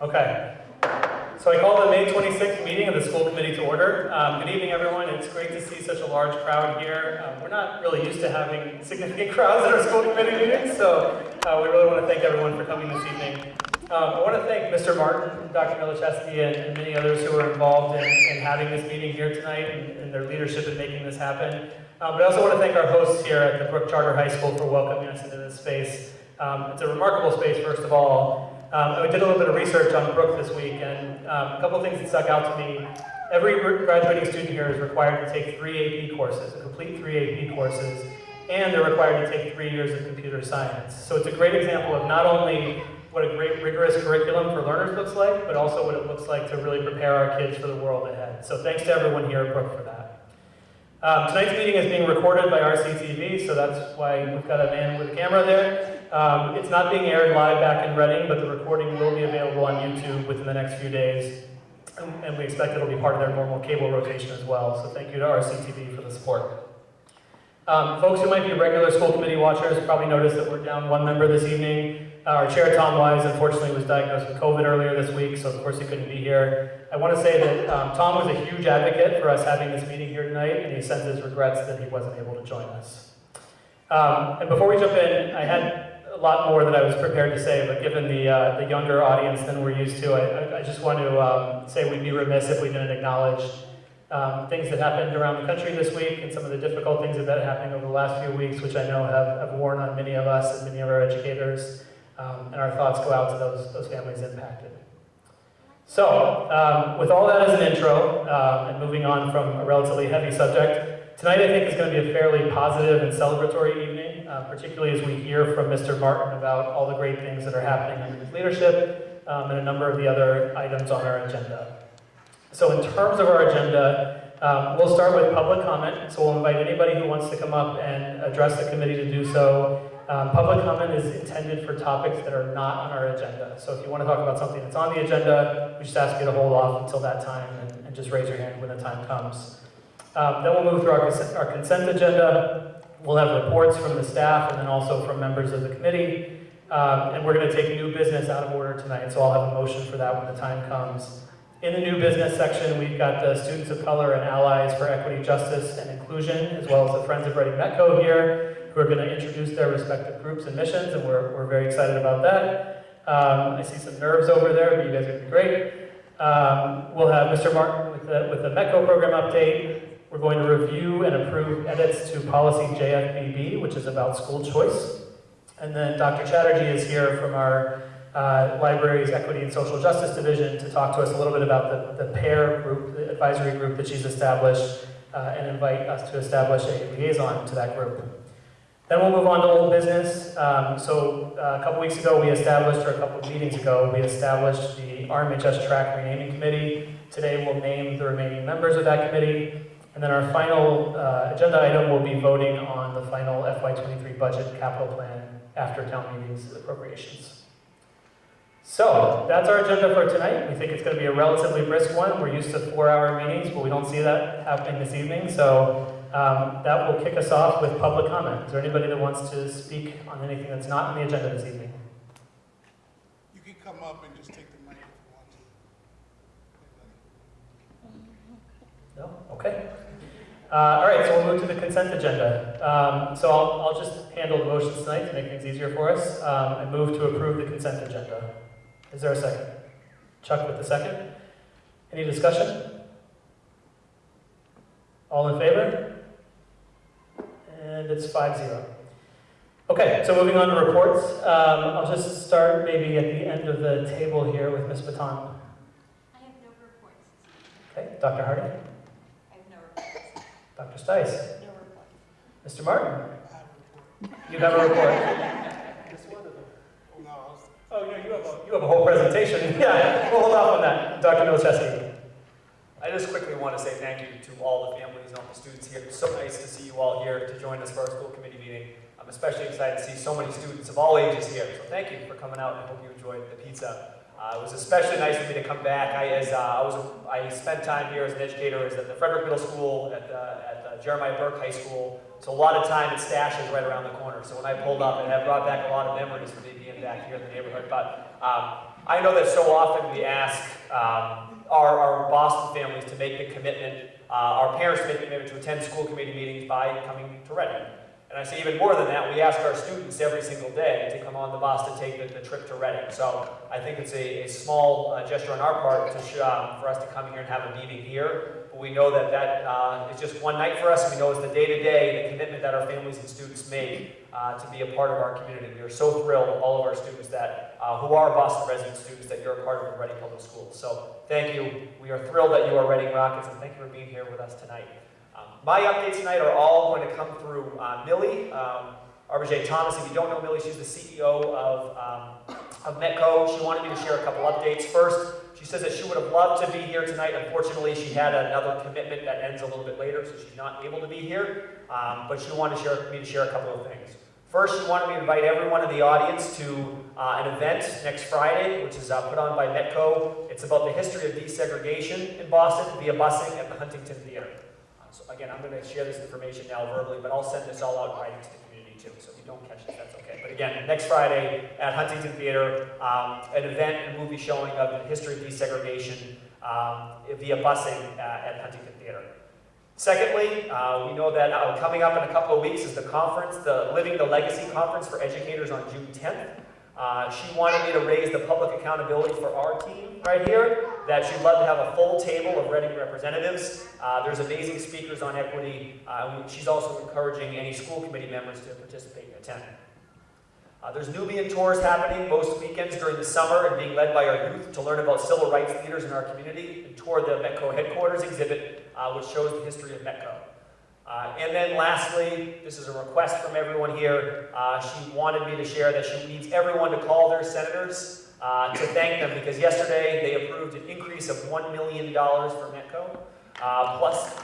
Okay. So I call the May 26th meeting of the school committee to order. Um, good evening, everyone. It's great to see such a large crowd here. Um, we're not really used to having significant crowds at our school committee meetings, so uh, we really want to thank everyone for coming this evening. Um, I want to thank Mr. Martin, Dr. Milichewski, and, and many others who were involved in, in having this meeting here tonight and, and their leadership in making this happen. Uh, but I also want to thank our hosts here at the Brooke Charter High School for welcoming us into this space. Um, it's a remarkable space, first of all. Um, I did a little bit of research on Brooke this week, and um, a couple things that stuck out to me. Every graduating student here is required to take three AP courses, complete three AP courses, and they're required to take three years of computer science. So it's a great example of not only what a great rigorous curriculum for learners looks like, but also what it looks like to really prepare our kids for the world ahead. So thanks to everyone here at Brooke for that. Um, tonight's meeting is being recorded by RCTV, so that's why we've got a man with a camera there. Um, it's not being aired live back in Reading, but the recording will be available on YouTube within the next few days. And, we expect it'll be part of their normal cable rotation as well. So thank you to RCTV for the support. Um, folks who might be regular school committee watchers probably noticed that we're down one member this evening. Our chair, Tom Wise, unfortunately was diagnosed with COVID earlier this week, so of course he couldn't be here. I want to say that um, Tom was a huge advocate for us having this meeting here tonight, and he sends his regrets that he wasn't able to join us. Um, and before we jump in, I had lot more that I was prepared to say, but given the, uh, the younger audience than we're used to, I, I just want to um, say we'd be remiss if we didn't acknowledge um, things that happened around the country this week and some of the difficult things that have been happening over the last few weeks, which I know have, have worn on many of us and many of our educators. Um, and our thoughts go out to those, those families impacted. So, um, with all that as an intro, uh, and moving on from a relatively heavy subject, tonight I think is going to be a fairly positive and celebratory evening, uh, particularly as we hear from Mr. Martin about all the great things that are happening under his leadership um, and a number of the other items on our agenda. So in terms of our agenda, um, we'll start with public comment. So we'll invite anybody who wants to come up and address the committee to do so. Um, public comment is intended for topics that are not on our agenda. So if you want to talk about something that's on the agenda, we just ask you to hold off until that time and, and just raise your hand when the time comes. Um, then we'll move through our, our consent agenda. We'll have reports from the staff and then also from members of the committee. Um, and we're going to take new business out of order tonight, so I'll have a motion for that when the time comes. In the new business section, we've got the Students of Color and Allies for Equity, Justice, and Inclusion, as well as the Friends of Reading Metco here, who are going to introduce their respective groups and missions, and we're, we're very excited about that. Um, I see some nerves over there, but you guys are going to be great. Um, we'll have Mr. Martin with the, with the Metco program update. We're going to review and approve edits to policy JFBB, which is about school choice. And then Dr. Chatterjee is here from our uh, Libraries Equity and Social Justice Division to talk to us a little bit about the, the PAIR group, the advisory group that she's established, uh, and invite us to establish a liaison to that group. Then we'll move on to old business. Um, so uh, a couple weeks ago, we established, or a couple of meetings ago, we established the RMHS Track Renaming Committee. Today we'll name the remaining members of that committee. And then our final uh, agenda item will be voting on the final FY23 budget capital plan after town meetings appropriations. So that's our agenda for tonight. We think it's going to be a relatively brisk one. We're used to four-hour meetings, but we don't see that happening this evening. So um, that will kick us off with public comment. Is there anybody that wants to speak on anything that's not on the agenda this evening? You can come up and just take the mic if you want to. No? Okay. Uh, all right, so we'll move to the consent agenda. Um, so I'll, I'll just handle the motions tonight to make things easier for us um, and move to approve the consent agenda. Is there a second? Chuck with the second. Any discussion? All in favor? And it's 5-0. Okay, so moving on to reports. Um, I'll just start maybe at the end of the table here with Ms. Bottan. I have no reports. Okay, Dr. Hardy, I have no reports. Dr. Stys, No reports. Mr. Martin. I have a report. You have a report. No, I was, Oh, no, you have a, you have a whole presentation. Yeah, we'll hold off on that. Dr. Milchewski. I just quickly want to say thank you to all the families and all the students here. It's so nice to see you all here to join us for our school committee meeting. I'm especially excited to see so many students of all ages here. So thank you for coming out and I hope you enjoyed the pizza. Uh, it was especially nice for me to come back. I, as, uh, I, was, I spent time here as an educator at the Frederick Middle School, at, the, at the Jeremiah Burke High School. So a lot of time at Stash is right around the corner. So when I pulled up, it brought back a lot of memories for me being back here in the neighborhood. But um, I know that so often we ask um, our, our Boston families to make the commitment, uh, our parents make the commitment to attend school committee meetings by coming to Reading. And I say even more than that, we ask our students every single day to come on the bus to take the, the trip to Reading. So I think it's a, a small uh, gesture on our part to um, for us to come here and have a meeting here. But we know that that uh, is just one night for us. We know it's the day-to-day, the commitment that our families and students make uh, to be a part of our community. We are so thrilled, all of our students that, uh, who are Boston resident students, that you're a part of the Reading Public Schools. So thank you. We are thrilled that you are Reading Rockets, and thank you for being here with us tonight. Um, my updates tonight are all going to come through uh, Millie, um, Thomas. If you don't know Millie, she's the CEO of, um, of Metco. She wanted me to share a couple updates. First, she says that she would have loved to be here tonight. Unfortunately, she had another commitment that ends a little bit later, so she's not able to be here. Um, but she wanted to share, me to share a couple of things. First, she wanted me to invite everyone in the audience to uh, an event next Friday, which is uh, put on by Metco. It's about the history of desegregation in Boston via busing at the Huntington Theater. So again, I'm going to share this information now verbally, but I'll send this all out in writing to the community too. So if you don't catch it, that's okay. But again, next Friday at Huntington Theater, um, an event and movie showing of the history of desegregation um, via busing uh, at Huntington Theater. Secondly, uh, we know that uh, coming up in a couple of weeks is the conference, the Living the Legacy Conference for Educators on June 10th. Uh, she wanted me to raise the public accountability for our team right here, that she'd love to have a full table of Reading representatives. Uh, there's amazing speakers on equity. Uh, she's also encouraging any school committee members to participate and attend. Uh, there's Nubian tours happening most weekends during the summer and being led by our youth to learn about civil rights leaders in our community and tour the Metco headquarters exhibit, uh, which shows the history of Metco. Uh, and then lastly, this is a request from everyone here. Uh, she wanted me to share that she needs everyone to call their senators uh, to thank them because yesterday they approved an increase of $1 million for Metco, uh, plus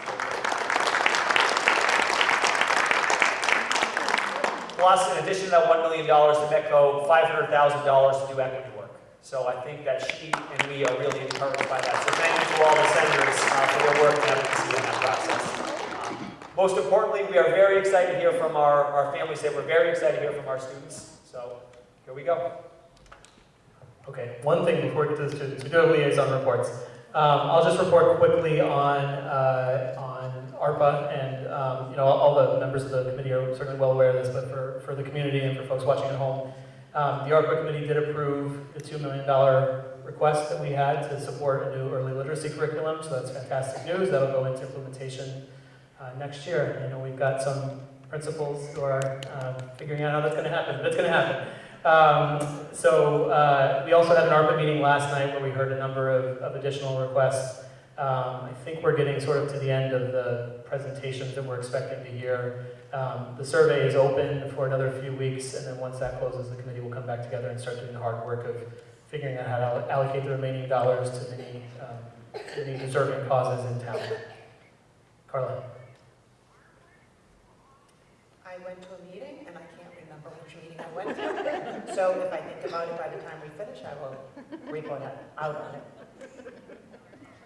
Plus, in addition to that $1 million to Metco, $500,000 to do equity work. So I think that she and we are really encouraged by that. So thank you to all the senators uh, for their work and advocacy in that process. Most importantly, we are very excited to hear from our, our families that we're very excited to hear from our students. So here we go. Okay, one thing before we get to, to, to go to liaison reports. Um, I'll just report quickly on, uh, on ARPA, and um, you know, all the members of the committee are certainly well aware of this, but for, for the community and for folks watching at home, um, the ARPA committee did approve the $2 million request that we had to support a new early literacy curriculum, so that's fantastic news. That'll go into implementation uh, next year. I know we've got some principals who are uh, figuring out how that's going to happen, That's going to happen. Um, so uh, we also had an ARPA meeting last night where we heard a number of, of additional requests. Um, I think we're getting sort of to the end of the presentations that we're expecting to hear. Um, the survey is open for another few weeks, and then once that closes, the committee will come back together and start doing the hard work of figuring out how to allocate the remaining dollars to many, um, many deserving causes in town. Carla. I went to a meeting and I can't remember which meeting I went to. So if I think about it by the time we finish, I will report out on it.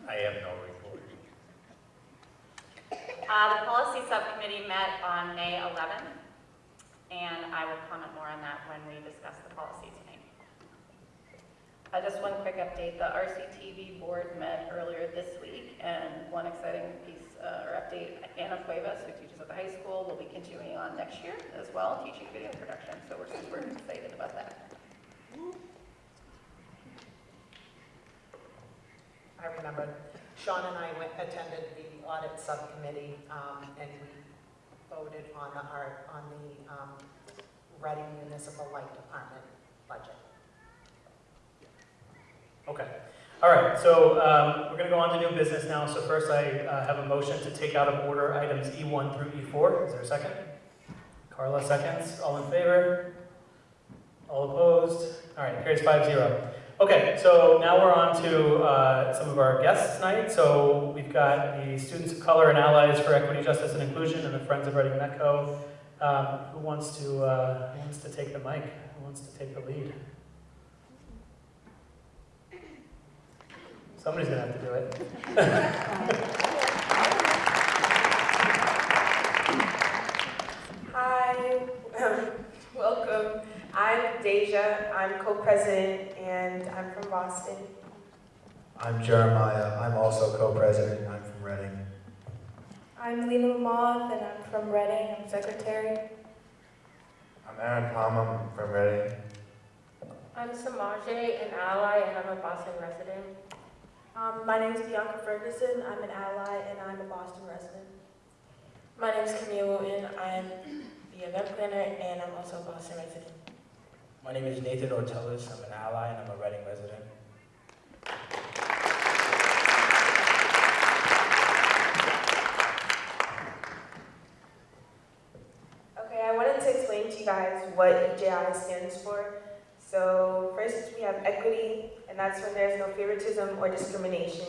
I have no report. Uh, the policy subcommittee met on May 11th, and I will comment more on that when we discuss the policy tonight. Uh, just one quick update, the RCTV board met earlier this week, and one exciting piece, uh, or update, Anna Cuevas, who teaches at the high school, will be continuing on next year as well, teaching video production, so we're super excited about that. I remember Sean and I went, attended the audit subcommittee, um, and we voted on the, our, on the, um, Reading Municipal Light Department budget. Okay. All right, so um, we're going to go on to new business now. So first I uh, have a motion to take out of order items E1 through E4. Is there a second? Carla seconds. All in favor? All opposed? All right, carries 5-0. Okay, so now we're on to uh, some of our guests tonight. So we've got the Students of Color and Allies for Equity, Justice, and Inclusion and the Friends of Reading Metco. Um, who wants to uh, who wants to take the mic? Who wants to take the lead? Somebody's gonna have to do it. Hi, welcome. I'm Deja. I'm co-president and I'm from Boston. Boston. I'm Jeremiah. I'm also co-president. And I'm from Reading. I'm Lena Lamoth, and I'm from Reading. I'm secretary. I'm Aaron Palmer. I'm from Reading. I'm Samaje, an ally, and I'm a Boston resident. Um, my name is Bianca Ferguson. I'm an ally, and I'm a Boston resident. My name is Camille Wooten. I'm the event planner, and I'm also a Boston resident. My name is Nathan Ortelis. I'm an ally and I'm a Reading resident. Okay, I wanted to explain to you guys what EJI stands for. So first we have equity, and that's when there's no favoritism or discrimination.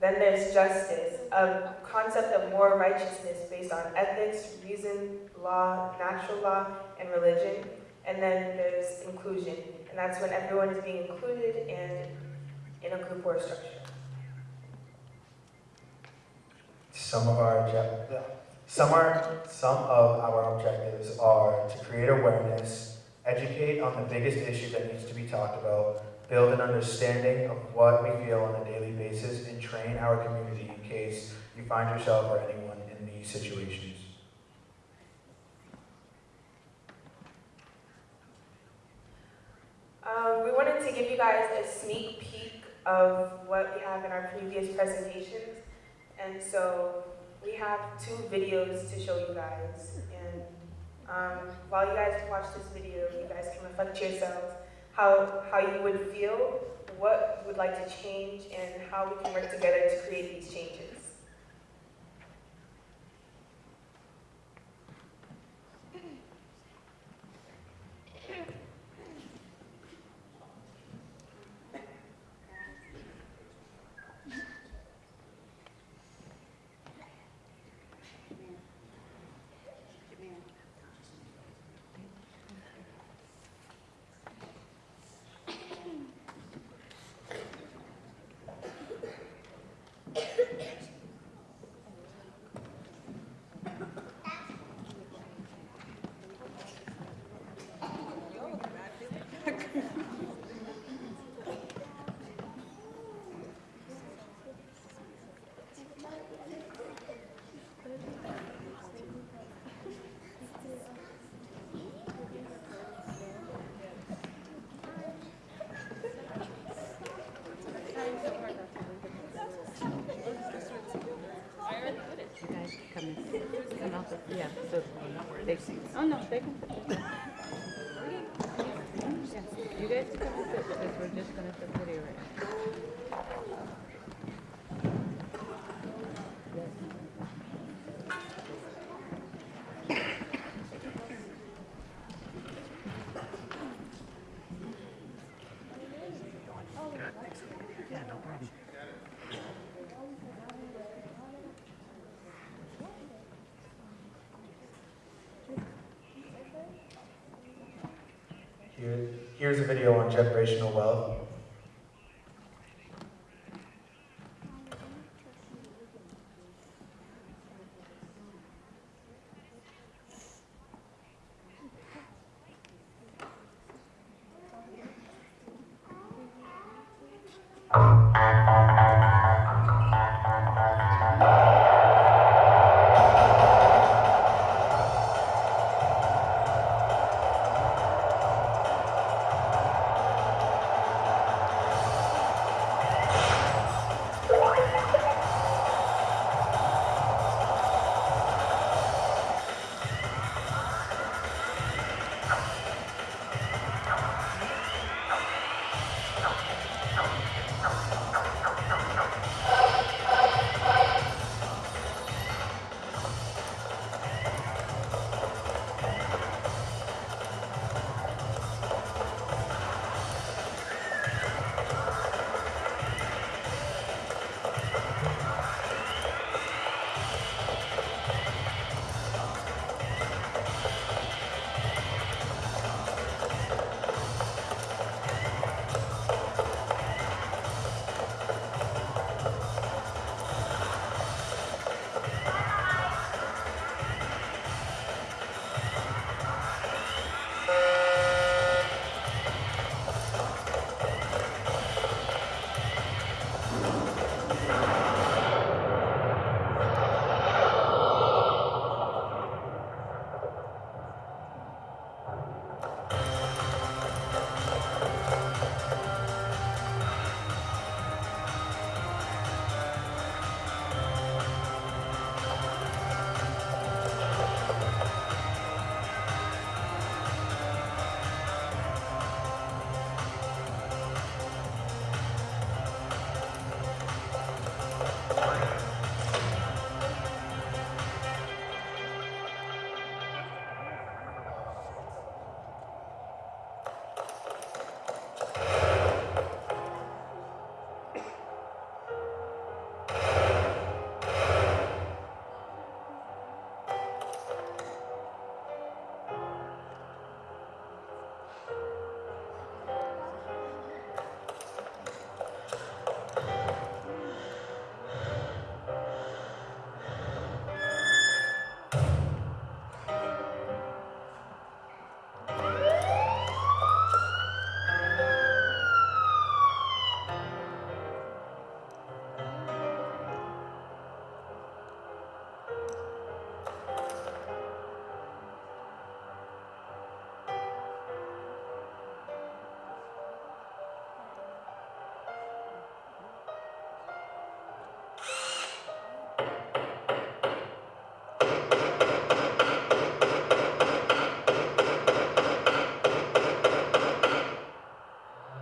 Then there's justice, a concept of moral righteousness based on ethics, reason, law, natural law, and religion. And then there's inclusion, and that's when everyone is being included in, in a group or a structure. Some of our some are some of our objectives are to create awareness, educate on the biggest issue that needs to be talked about, build an understanding of what we feel on a daily basis, and train our community in case you find yourself or anyone in these situations. Um, we wanted to give you guys a sneak peek of what we have in our previous presentations. And so we have two videos to show you guys. And um, while you guys watch this video, you guys can reflect to yourselves how, how you would feel, what you would like to change, and how we can work together to create these changes. Yeah, so they, oh no, they can. You guys can come and sit because we're just gonna sit video right now. Here, here's a video on generational wealth.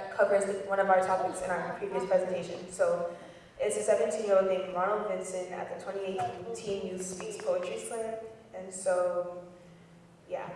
that covers one of our topics in our previous presentation. So it's a 17-year-old named Ronald Vincent at the 2018 Teen Youth Speaks Poetry Slam. And so, yeah.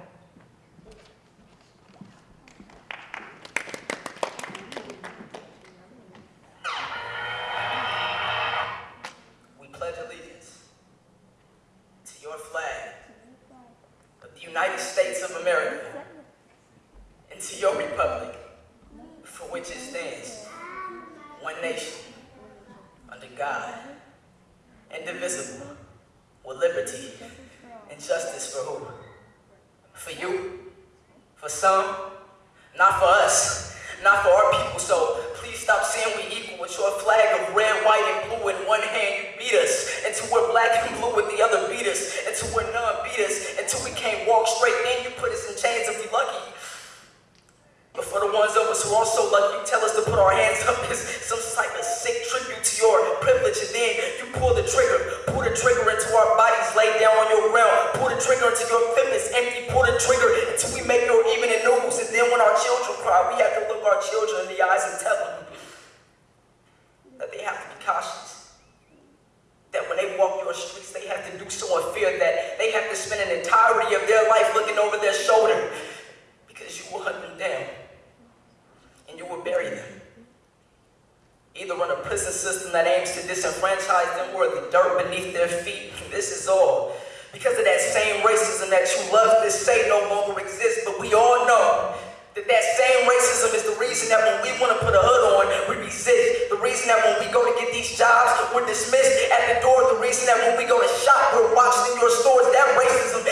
reason that when we want to put a hood on, we resist. The reason that when we go to get these jobs, we're dismissed at the door. The reason that when we go to shop, we're watching in your stores. That racism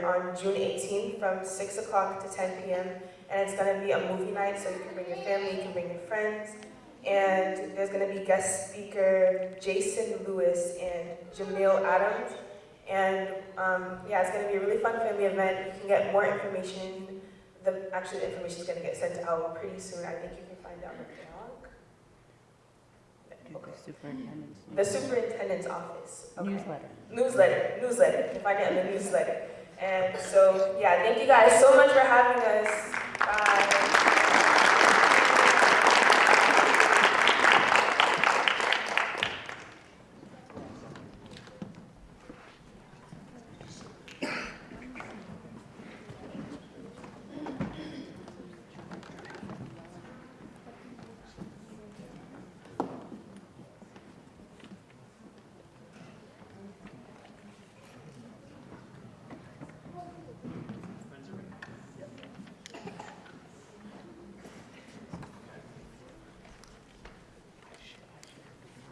on June 18th from 6 o'clock to 10 p.m. And it's going to be a movie night, so you can bring your family, you can bring your friends. And there's going to be guest speaker Jason Lewis and Jamil Adams. And um, yeah, it's going to be a really fun family event. You can get more information. The, actually, the information is going to get sent out pretty soon. I think you can find out with blog. Okay. The superintendent's, the superintendent's office. Okay. Newsletter. Newsletter. Newsletter. You can find it in the newsletter. And so, yeah, thank you guys so much for having us. Bye.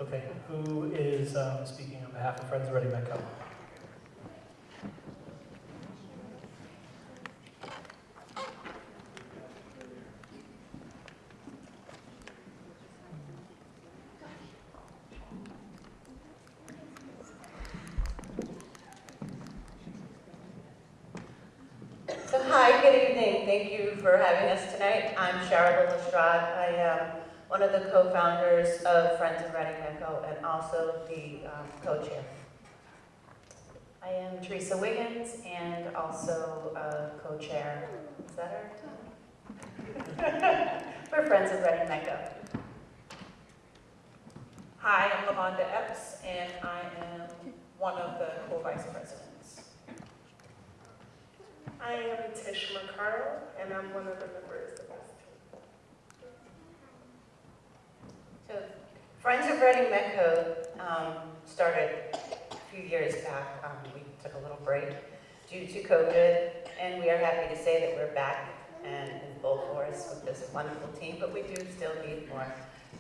Okay, who is um, speaking on behalf of Friends Ready Metco? So hi, good evening. Thank you for having us tonight. I'm Cheryl Lestrade. I am one of the co-founders of Friends of Reading Metco and also the um, co-chair. I am Teresa Wiggins and also a co-chair. Is that our We're Friends of Reading Metco. Hi, I'm Lavonda Epps, and I am one of the co-vice presidents. I am Tish McCarl, and I'm one of the members of this So Friends of Reading Metco um, started a few years back. Um, we took a little break due to COVID, and we are happy to say that we're back and in full force with this wonderful team, but we do still need more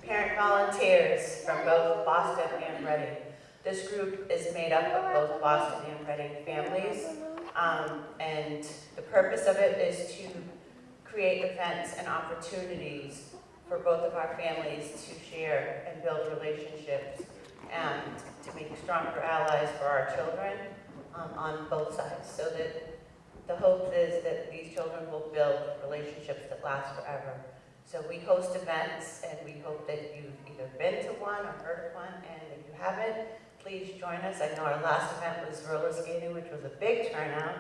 parent volunteers from both Boston and Reading. This group is made up of both Boston and Reading families, um, and the purpose of it is to create events and opportunities for both of our families to share and build relationships and to make stronger allies for our children um, on both sides so that the hope is that these children will build relationships that last forever. So we host events and we hope that you've either been to one or heard of one and if you haven't, please join us. I know our last event was roller skating, which was a big turnout.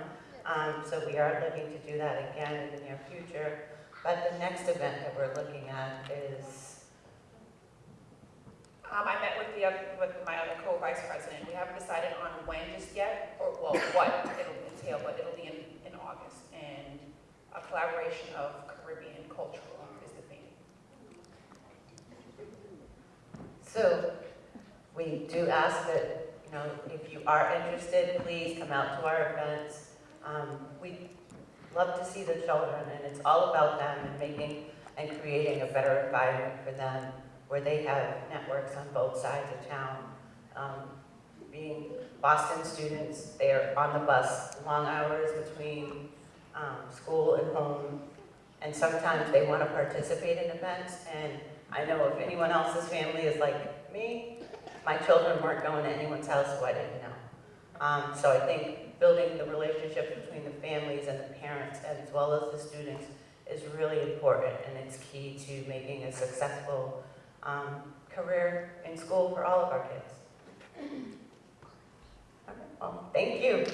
Um, so we are looking to do that again in the near future. But the next event that we're looking at is, Um, I met with the, oth- with my other co-vice president. We haven't decided on when just yet, or, well, what it'll entail, but it'll be in, in August. And a collaboration of Caribbean cultural is the theme. so we do ask that, you know, if you are interested, please come out to our events. Um, we love to see the children, and it's all about them and making and creating a better environment for them where they have networks on both sides of town. Um, being Boston students, they're on the bus, long hours between um, school and home, and sometimes they want to participate in events, and I know if anyone else's family is like me, my children weren't going to anyone's house, so I didn't know. Um, so I think building the relationship between the families and the parents as well as the students is really important and it's key to making a successful um, career in school for all of our kids. Okay, Well, thank you.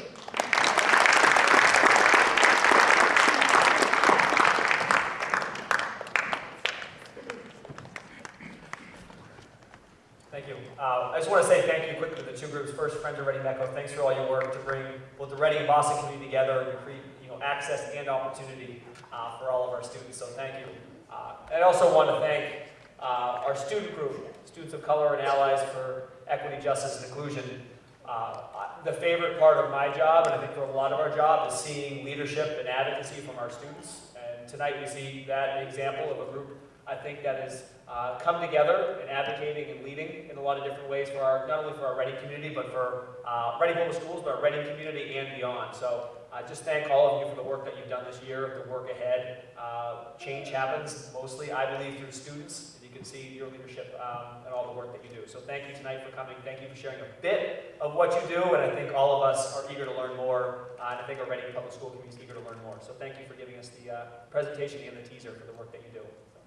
Thank you. Uh, I just want to say thank you quickly to the two groups. First, Friends of Reading Metco, thanks for all your work to bring both the Reading and Boston community together and create you know, access and opportunity uh, for all of our students, so thank you. Uh, I also want to thank uh, our student group, Students of Color and Allies for Equity, Justice, and Inclusion. Uh, the favorite part of my job, and I think for a lot of our job, is seeing leadership and advocacy from our students. And tonight we see that example of a group, I think, that has uh, come together and advocating and leading in a lot of different ways for our, not only for our Reading community, but for uh, Reading Public Schools, but our Reading community and beyond. So uh, just thank all of you for the work that you've done this year, the work ahead. Uh, change happens mostly, I believe, through students. And you can see your leadership um, and all the work that you do. So thank you tonight for coming. Thank you for sharing a bit of what you do. And I think all of us are eager to learn more. Uh, and I think our Reading Public School community is eager to learn more. So thank you for giving us the uh, presentation and the teaser for the work that you do.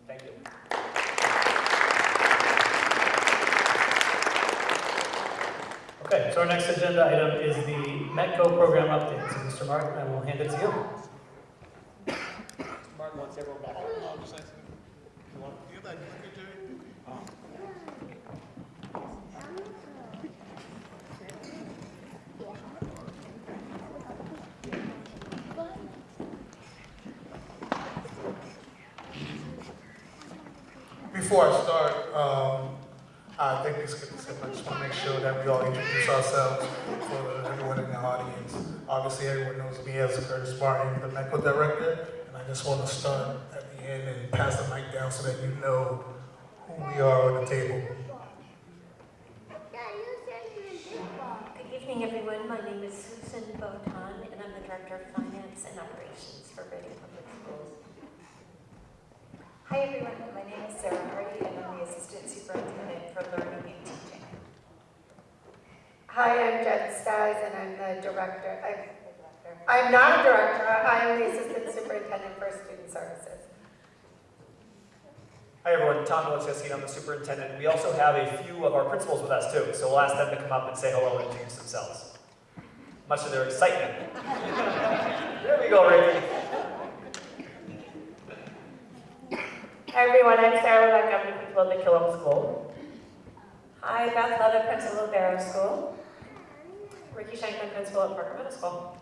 Thank you. Okay, so our next agenda item is the METCO program update. So Mr. Martin, I will hand it to you. Mr. Martin wants everyone back. No, I'm just asking. You want, you got that clicker, Oh. Before I start, um, I think it's good, I just want to make sure that we all introduce ourselves for everyone in the audience. Obviously, everyone knows me as Curtis Martin, the METCO director, and I just want to start at the end and pass the mic down so that you know who we are on the table. Good evening, everyone. My name is Susan Bottan, and I'm the Director of Finance and Operations for Reading Public Schools. Hi, everyone. My name is Sarah Hardy, and I'm the Assistant Superintendent for Learning and Teaching. Hi, I'm Jen Stys, and I'm the director. I- I'm not a director, I am the assistant superintendent for student services. Hi everyone, Tom Wojcicki, I'm the superintendent. We also have a few of our principals with us too, so we'll ask them to come up and say hello and introduce themselves. Much to their excitement. There we go, Ricky. Hi, everyone, I'm Sarah Lebeck, I'm the principal of the Killam School. Hi, Beth Leather, Principal of Barrow School. Ricky Shankman, principal at Parker Middle School.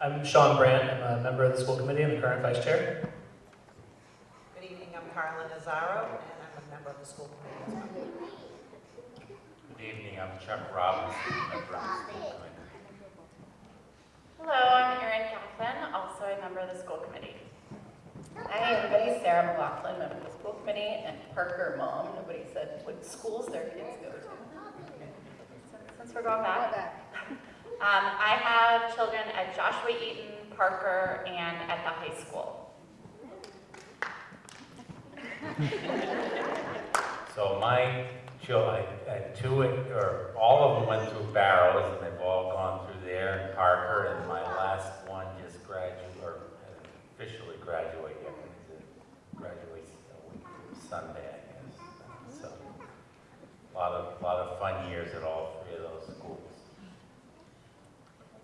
I'm Sean Brandt. I'm a member of the school committee. I'm the current vice chair. Good evening, I'm Carla Nazaro, and I'm a member of the school committee as well. Good evening, I'm Chuck Robinson, member of the school committee. Hello, I'm Erin Kaplan, also a member of the school committee. Hi, everybody. Sarah McLaughlin, member of the school committee, and Parker mom. Nobody said what schools their kids go to. Since we're going back. Um, I have children at Joshua Eaton, Parker, and at the high school. So my children, two, or all of them went through Barrows, and they've all gone through there, and Parker, and my last one just graduated, or officially graduated, graduates a week from Sunday, I guess. So, a lot of, lot of fun years at all three of those schools.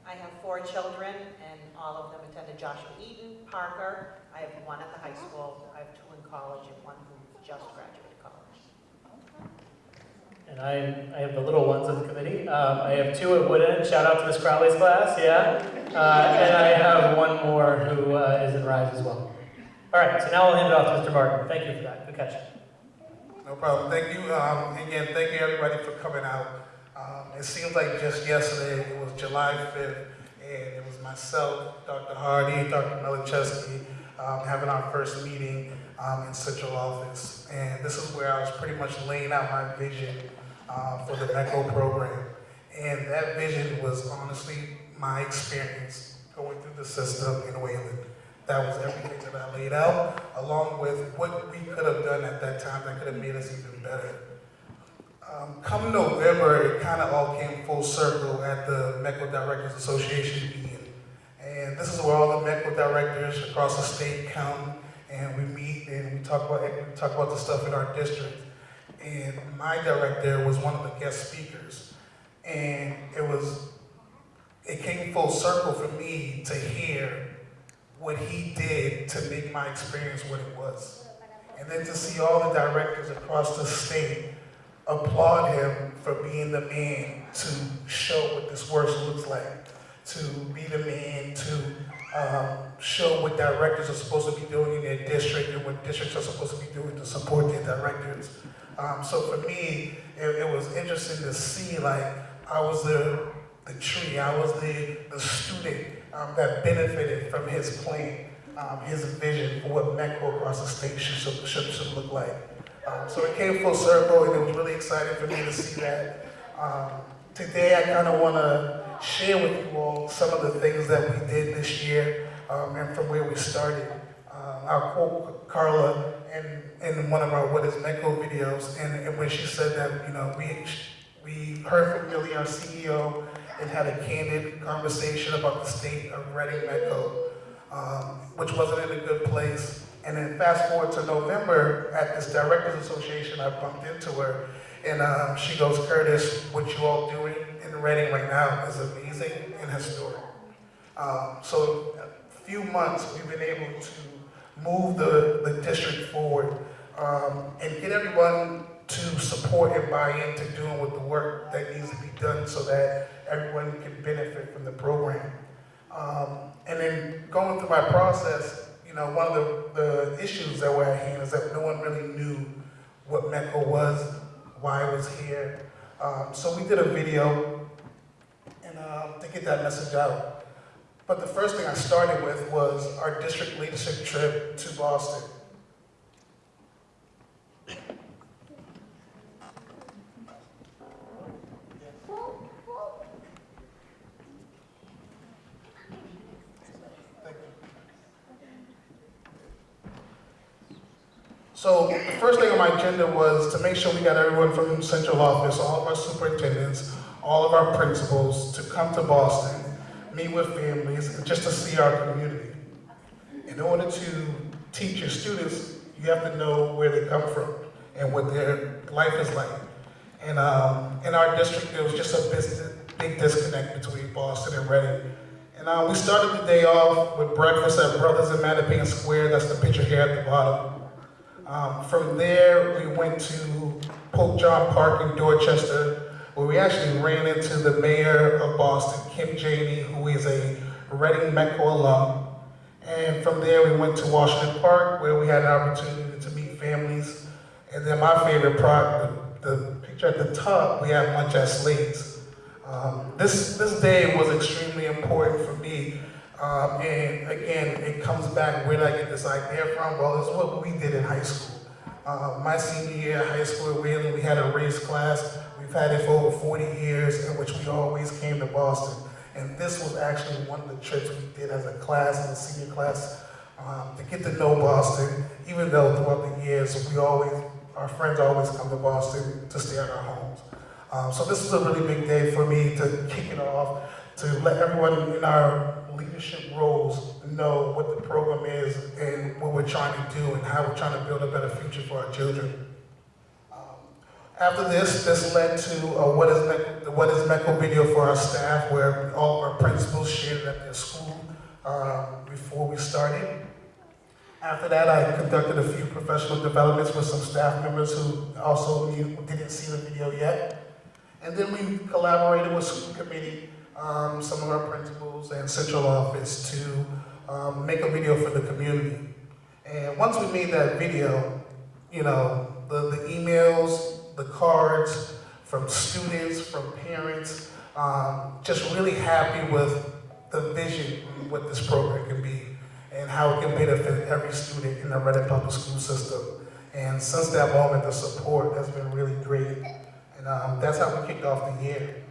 I have four children, and all of them attended Joshua Eaton, Parker. I have one at the high school, I have two in college, and one who just graduated college. And I, I have the little ones of the committee. Um, I have two at Woodend. Shout out to Miss Crowley's class, yeah. Uh, and I have one more who uh, is in Rise as well. All right, so now I'll hand it off to Mr. Martin. Thank you for that. Good catch. No problem. Thank you. Um, again, thank you everybody for coming out. Um, it seems like just yesterday, it was July 5th, and it was myself, Dr. Hardy, Dr. Milaschewski, um, having our first meeting um, in central office. And this is where I was pretty much laying out my vision uh, for the METCO program. And that vision was honestly my experience going through the system in Wayland. That was everything that I laid out, along with what we could have done at that time that could have made us even better. Um, come November, it kind of all came full circle at the METCO Directors Association meeting. And this is where all the METCO directors across the state come and we meet and we talk about, we talk about the stuff in our district. And my director was one of the guest speakers. And it was, it came full circle for me to hear what he did to make my experience what it was. And then to see all the directors across the state applaud him for being the man to show what this work looks like, to be the man to um, show what directors are supposed to be doing in their district and what districts are supposed to be doing to support their directors. Um, so for me, it, it was interesting to see like I was the, the tree, I was the, the student um, that benefited from his plan, um, his vision for what METCO across the state should, should, should look like. Um, so it came full circle and it was really exciting for me to see that. Um, today I kind of want to share with you all some of the things that we did this year um, and from where we started. Uh, I'll quote Carla in, in one of our What is METCO videos and, and when she said that, you know, we, we heard from Millie, our CEO, and had a candid conversation about the state of Reading METCO, um, which wasn't in a good place. And then fast forward to November, at this Directors Association, I bumped into her, and um, she goes, Curtis, what you all doing in Reading right now is amazing and historic. Um, so a few months, we've been able to move the, the district forward um, and get everyone to support and buy into doing with the work that needs to be done so that everyone can benefit from the program. Um, and then going through my process, you know, one of the, the issues that were at hand is that no one really knew what METCO was, why it was here. Um, so we did a video and um, to get that message out. But the first thing I started with was our district leadership trip to Boston. So the first thing on my agenda was to make sure we got everyone from central office, all of our superintendents, all of our principals to come to Boston, meet with families, and just to see our community. In order to teach your students, you have to know where they come from and what their life is like. And um, in our district, there was just a big disconnect between Boston and Reading. And uh, we started the day off with breakfast at Brothers in Mattapan Square. That's the picture here at the bottom. Um, from there, we went to Pope John Park in Dorchester, where we actually ran into the mayor of Boston, Kim Janey, who is a Reading METCO alum. And from there, we went to Washington Park, where we had an opportunity to meet families. And then my favorite part, the, the picture at the top, we had lunch at. Um, this, this day was extremely important for me um, and again, it comes back, where did I get this idea from? Well, it's what we did in high school. Uh, my senior year of high school at Wayland, we had a race class. We've had it for over 40 years, in which we always came to Boston. And this was actually one of the trips we did as a class, in the senior class, um, to get to know Boston, even though throughout the years, we always, our friends always come to Boston to stay at our homes. Um, so this was a really big day for me to kick it off, to let everyone in our leadership roles know what the program is and what we're trying to do and how we're trying to build a better future for our children. Um, after this, this led to What is, METCO, what is METCO video for our staff where all of our principals shared at their school um, before we started. After that, I conducted a few professional developments with some staff members who also didn't see the video yet. And then we collaborated with school committee um, some of our principals and central office to um, make a video for the community. And once we made that video, you know, the, the emails, the cards from students, from parents, um, just really happy with the vision what this program can be and how it can benefit every student in the Reading Public School System. And since that moment, the support has been really great. And um, that's how we kicked off the year.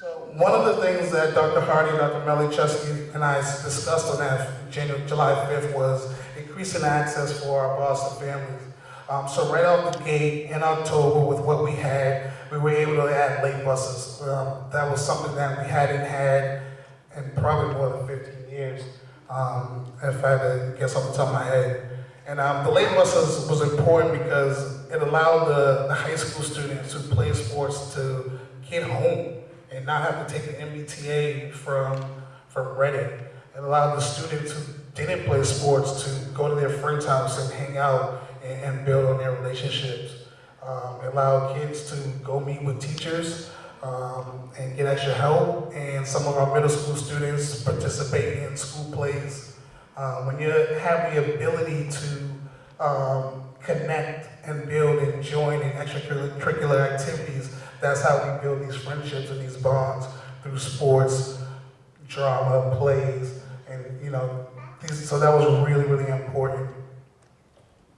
So one of the things that Dr. Hardy, Dr. Milaschewski, and I discussed on that January, July 5th was increasing access for our Boston families. Um, so right out the gate in October with what we had, we were able to add late buses. Um, that was something that we hadn't had in probably more than 15 years, um, if I had to guess off the top of my head. And um, the late buses was important because it allowed the, the high school students who play sports to get home and not have to take an MBTA from, from Reading. It allowed the students who didn't play sports to go to their friend's house and hang out and, and build on their relationships. Um, it allowed kids to go meet with teachers um, and get extra help. And some of our middle school students participate in school plays. Uh, when you have the ability to um, connect and build and join in extracurricular activities, that's how we build these friendships and these bonds through sports, drama, plays, and you know, these, so that was really, really important.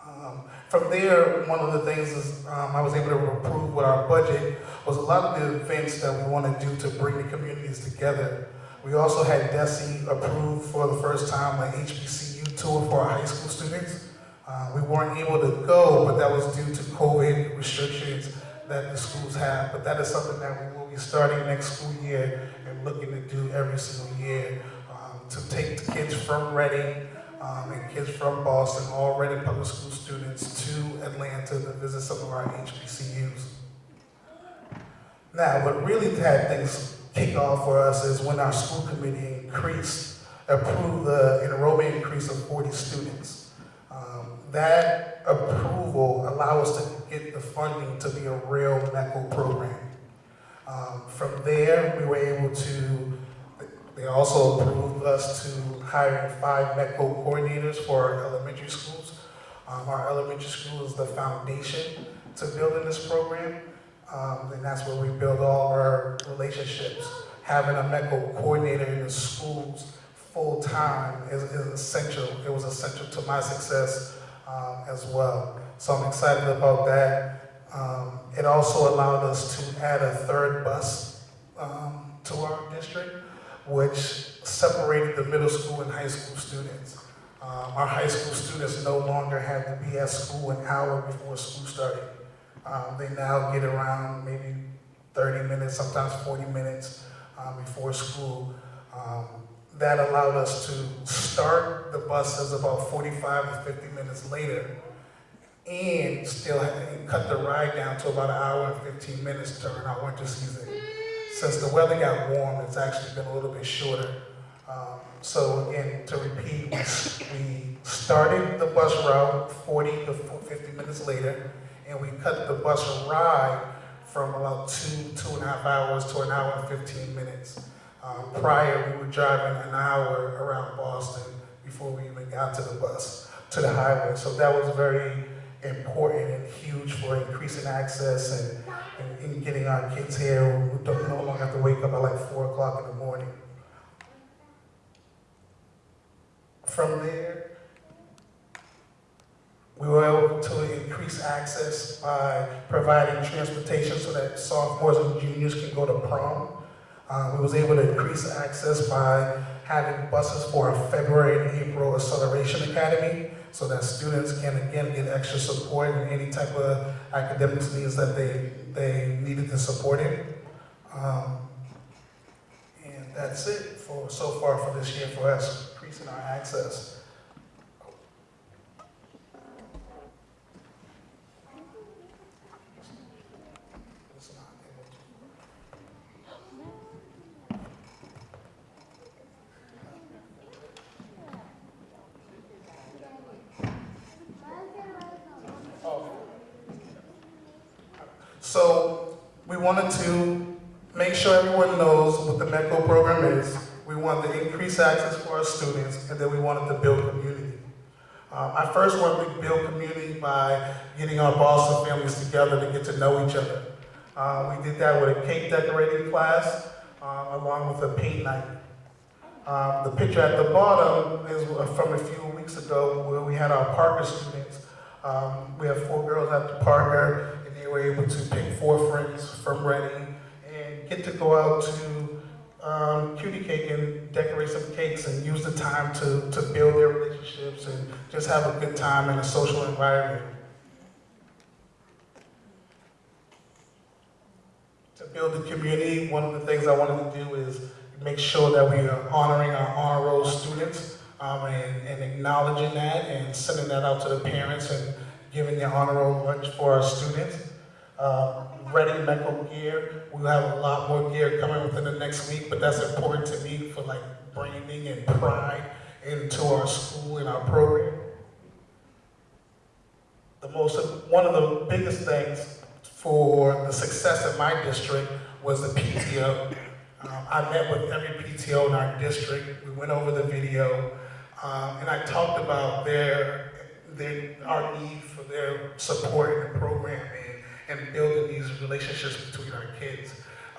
Um, from there, one of the things is um, I was able to approve with our budget was a lot of the events that we want to do to bring the communities together. We also had DESE approved for the first time an HBCU tour for our high school students. Uh, we weren't able to go, but that was due to COVID restrictions that the schools have, but that is something that we will be starting next school year and looking to do every single year um, to take the kids from Reading um, and kids from Boston, all Reading Public School students, to Atlanta to visit some of our HBCUs. Now, what really had things kick off for us is when our school committee increased, approved the enrollment increase of 40 students. Um, that approval allow us to get the funding to be a real METCO program. Um, from there, we were able to, they also approved us to hire five METCO coordinators for our elementary schools. Um, our elementary school is the foundation to building this program. Um, and that's where we build all our relationships. Having a METCO coordinator in the schools full-time is, is essential. It was essential to my success um, as well. So I'm excited about that. Um, it also allowed us to add a third bus um, to our district, which separated the middle school and high school students. Um, our high school students no longer have to be at school an hour before school started. Um, they now get around maybe 30 minutes, sometimes 40 minutes um, before school. Um, that allowed us to start the buses about 45 to 50 minutes later and still cut the ride down to about an hour and 15 minutes during our winter season. Since the weather got warm, it's actually been a little bit shorter. Um, so again, to repeat, we started the bus route 40 to 50 minutes later, and we cut the bus ride from about two, two and a half hours to an hour and 15 minutes. Um, prior, we were driving an hour around Boston before we even got to the bus, to the highway. So that was very important and huge for increasing access and, and, and getting our kids here We don't no longer have to wake up at like four o'clock in the morning. From there, we were able to increase access by providing transportation so that sophomores and juniors can go to prom. We was able to increase access by having buses for our February and April Acceleration Academy so that students can again get extra support in any type of academics needs that they, they needed to support it. Um, and that's it for so far for this year for us, increasing our access. So we wanted to make sure everyone knows what the METCO program is. We wanted to increase access for our students, and then we wanted to build community. Um, I first wanted to build community by getting our Boston families together to get to know each other. Uh, we did that with a cake decorating class, uh, along with a paint night. Um, the picture at the bottom is from a few weeks ago where we had our Parker students. Um, we have four girls at the Parker, were able to pick four friends from Reading and get to go out to um, cutie cake and decorate some cakes and use the time to, to build their relationships and just have a good time in a social environment. To build the community, one of the things I wanted to do is make sure that we are honoring our honor roll students um, and, and, acknowledging that and sending that out to the parents and giving the honor roll lunch for our students. Uh, Reading METCO gear, we'll have a lot more gear coming within the next week, but that's important to me for like branding and pride into our school and our program. The most, one of the biggest things for the success of my district was the PTO. Um, I met with every PTO in our district. We went over the video, um, and I talked about their, their, our need for their support in the program and, and building these relationships between our kids.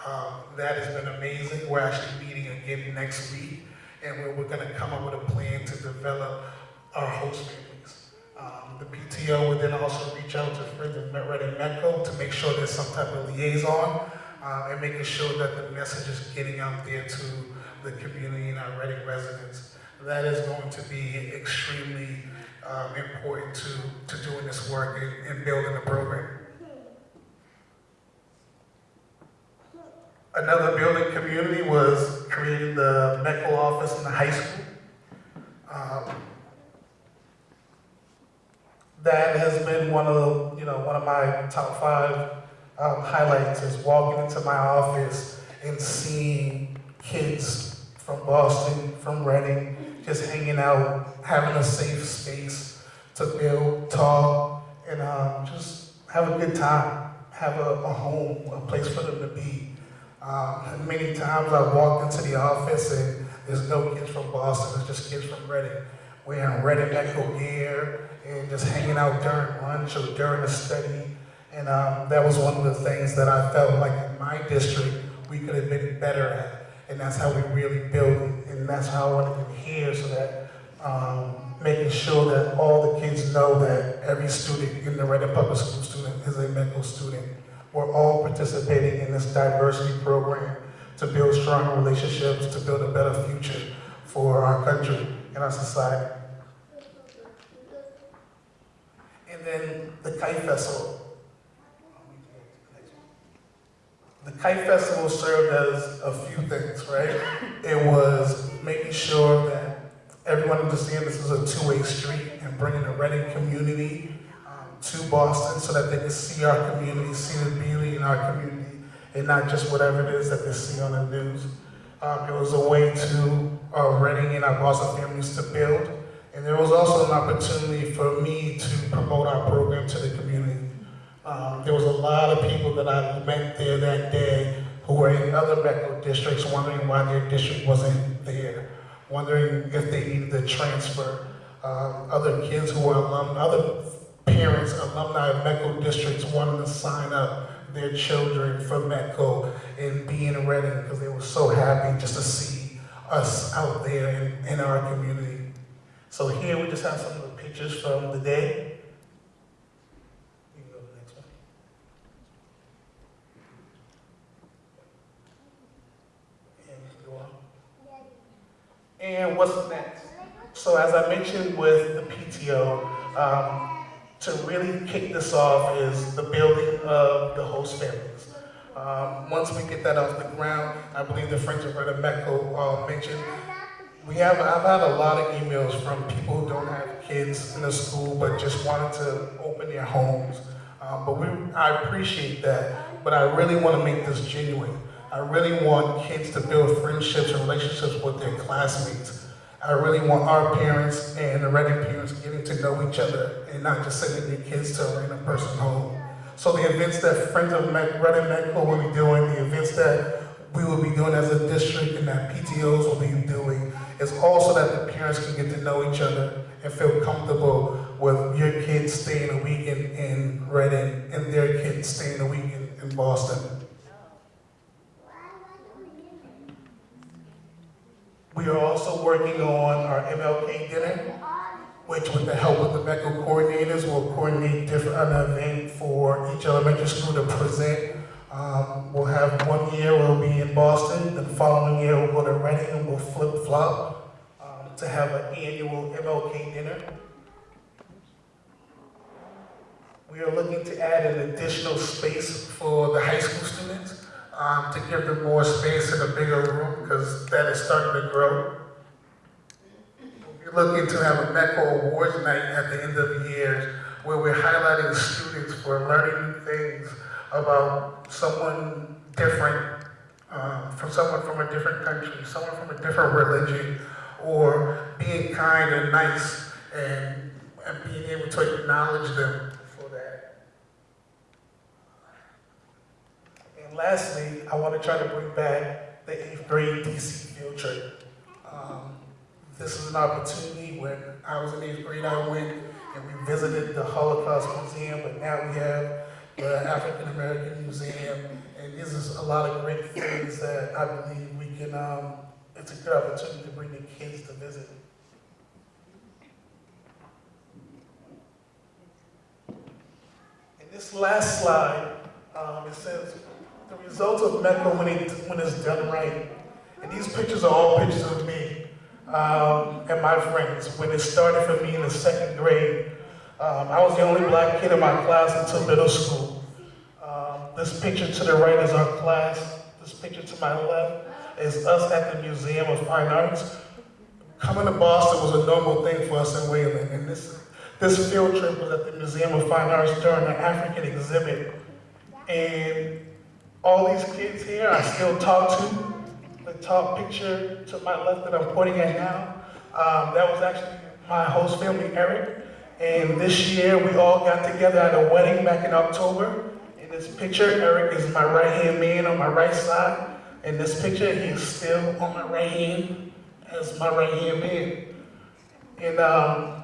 Um, that has been amazing. We're actually meeting again next week, and we're, we're going to come up with a plan to develop our host families. Um, the PTO would then also reach out to friends of Reading METCO to make sure there's some type of liaison uh, and making sure that the message is getting out there to the community and our Reading residents. That is going to be extremely um, important to, to doing this work and, and building the program. Another building community was creating the METCO office in the high school. Um, that has been one of, you know, one of my top five um, highlights is walking into my office and seeing kids from Boston, from Reading, just hanging out, having a safe space to build, talk, and um, just have a good time, have a, a home, a place for them to be. Um, many times I've walked into the office and there's no kids from Boston, it's just kids from Reading, wearing Reading METCO gear and just hanging out during lunch or during the study. And um, that was one of the things that I felt like in my district we could have been better at. And that's how we really build it. And that's how I wanted to be here so that um, making sure that all the kids know that every student in the Reading Public School student is a METCO student. We're all participating in this diversity program to build stronger relationships, to build a better future for our country and our society. And then the Kite Festival. The Kite Festival served as a few things, right? It was making sure that everyone understands this is a two-way street and bringing the Reading community to Boston so that they can see our community, see the beauty in our community, and not just whatever it is that they see on the news. Um, it was a way to uh, Reading and our Boston families to build, and there was also an opportunity for me to promote our program to the community. Um, there was a lot of people that I met there that day who were in other METCO districts wondering why their district wasn't there, wondering if they needed to transfer. Um, other kids who were alum, other parents, alumni of districts wanted to sign up their children for METCO and be in Reading because they were so happy just to see us out there in, in our community. So here we just have some of the pictures from the day. And what's next? So as I mentioned with the PTO, um, to really kick this off is the building of the host families. Um, once we get that off the ground, I believe the Friends of Reading Metco uh, mentioned, we have, I've had a lot of emails from people who don't have kids in the school but just wanted to open their homes. Um, but we, I appreciate that, but I really want to make this genuine. I really want kids to build friendships and relationships with their classmates. I really want our parents and the Reading parents getting to know each other and not just sending their kids to a random person home. So the events that Friends of Med Reading METCO will be doing, the events that we will be doing as a district and that PTOs will be doing, is also that the parents can get to know each other and feel comfortable with your kids staying a week in, in Reading and their kids staying a week in, in Boston. We are also working on our MLK dinner, which with the help of the METCO coordinators will coordinate different, an event for each elementary school to present. Um, we'll have one year we'll be in Boston, the following year we'll go to Reading and we'll flip flop um, to have an annual MLK dinner. We are looking to add an additional space for the high school students um, to give them more space in a bigger room because that is starting to grow. We're looking to have a METCO Awards Night at the end of the year where we're highlighting students for learning things about someone different, um, from someone from a different country, someone from a different religion, or being kind and nice and, and being able to acknowledge them for that. Lastly, I want to try to bring back the eighth grade DC field trip. Um, this is an opportunity when I was in eighth grade, I went and we visited the Holocaust Museum, but now we have the African American Museum, and this is a lot of great things that I believe we can, um, it's a good opportunity to bring the kids to visit. This last slide, um, it says, the results of METCO when, it, when it's done right. And these pictures are all pictures of me um, and my friends. When it started for me in the second grade, um, I was the only black kid in my class until middle school. Um, this picture to the right is our class. This picture to my left is us at the Museum of Fine Arts. Coming to Boston was a normal thing for us in Wayland, and this, this field trip was at the Museum of Fine Arts during the African exhibit. And all these kids here I still talk to. The top picture to my left that I'm pointing at now, um, that was actually my host family, Eric. And this year, we all got together at a wedding back in October. In this picture, Eric is my right-hand man on my right side. In this picture, he is still on my right hand as my right-hand man. And um,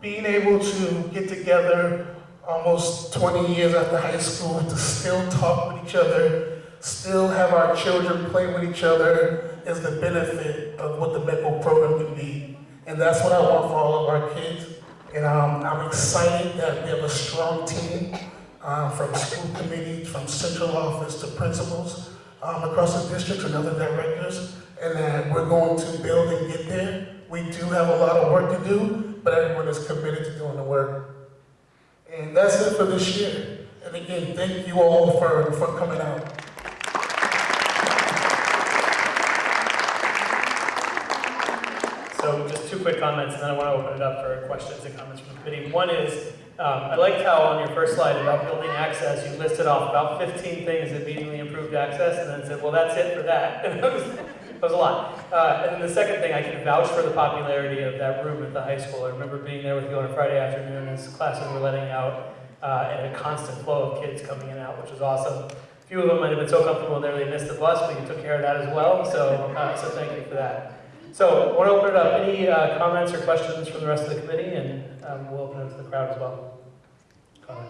being able to get together almost 20 years after high school to still talk with each other, still have our children play with each other is the benefit of what the METCO program can be. And that's what I want for all of our kids. And um, I'm excited that we have a strong team uh, from school committee, from central office to principals um, across the district and other directors, and that we're going to build and get there. We do have a lot of work to do, but everyone is committed to doing the work. And that's it for this year. And again, thank you all for, for coming out. So just two quick comments, and then I want to open it up for questions and comments from the committee. One is, um, I liked how on your first slide about building access, you listed off about 15 things that immediately improved access, and then said, well, that's it for that. And that was, a lot. Uh, and then the second thing, I can vouch for the popularity of that room at the high school. I remember being there with you on a Friday afternoon as classes were letting out, uh, and a constant flow of kids coming in and out, which was awesome. A few of them might have been so comfortable in there they missed the bus, but you took care of that as well, so, uh, so thank you for that. So, I want to open it up. Any uh, comments or questions from the rest of the committee? And um, we'll open it to the crowd as well. Comment.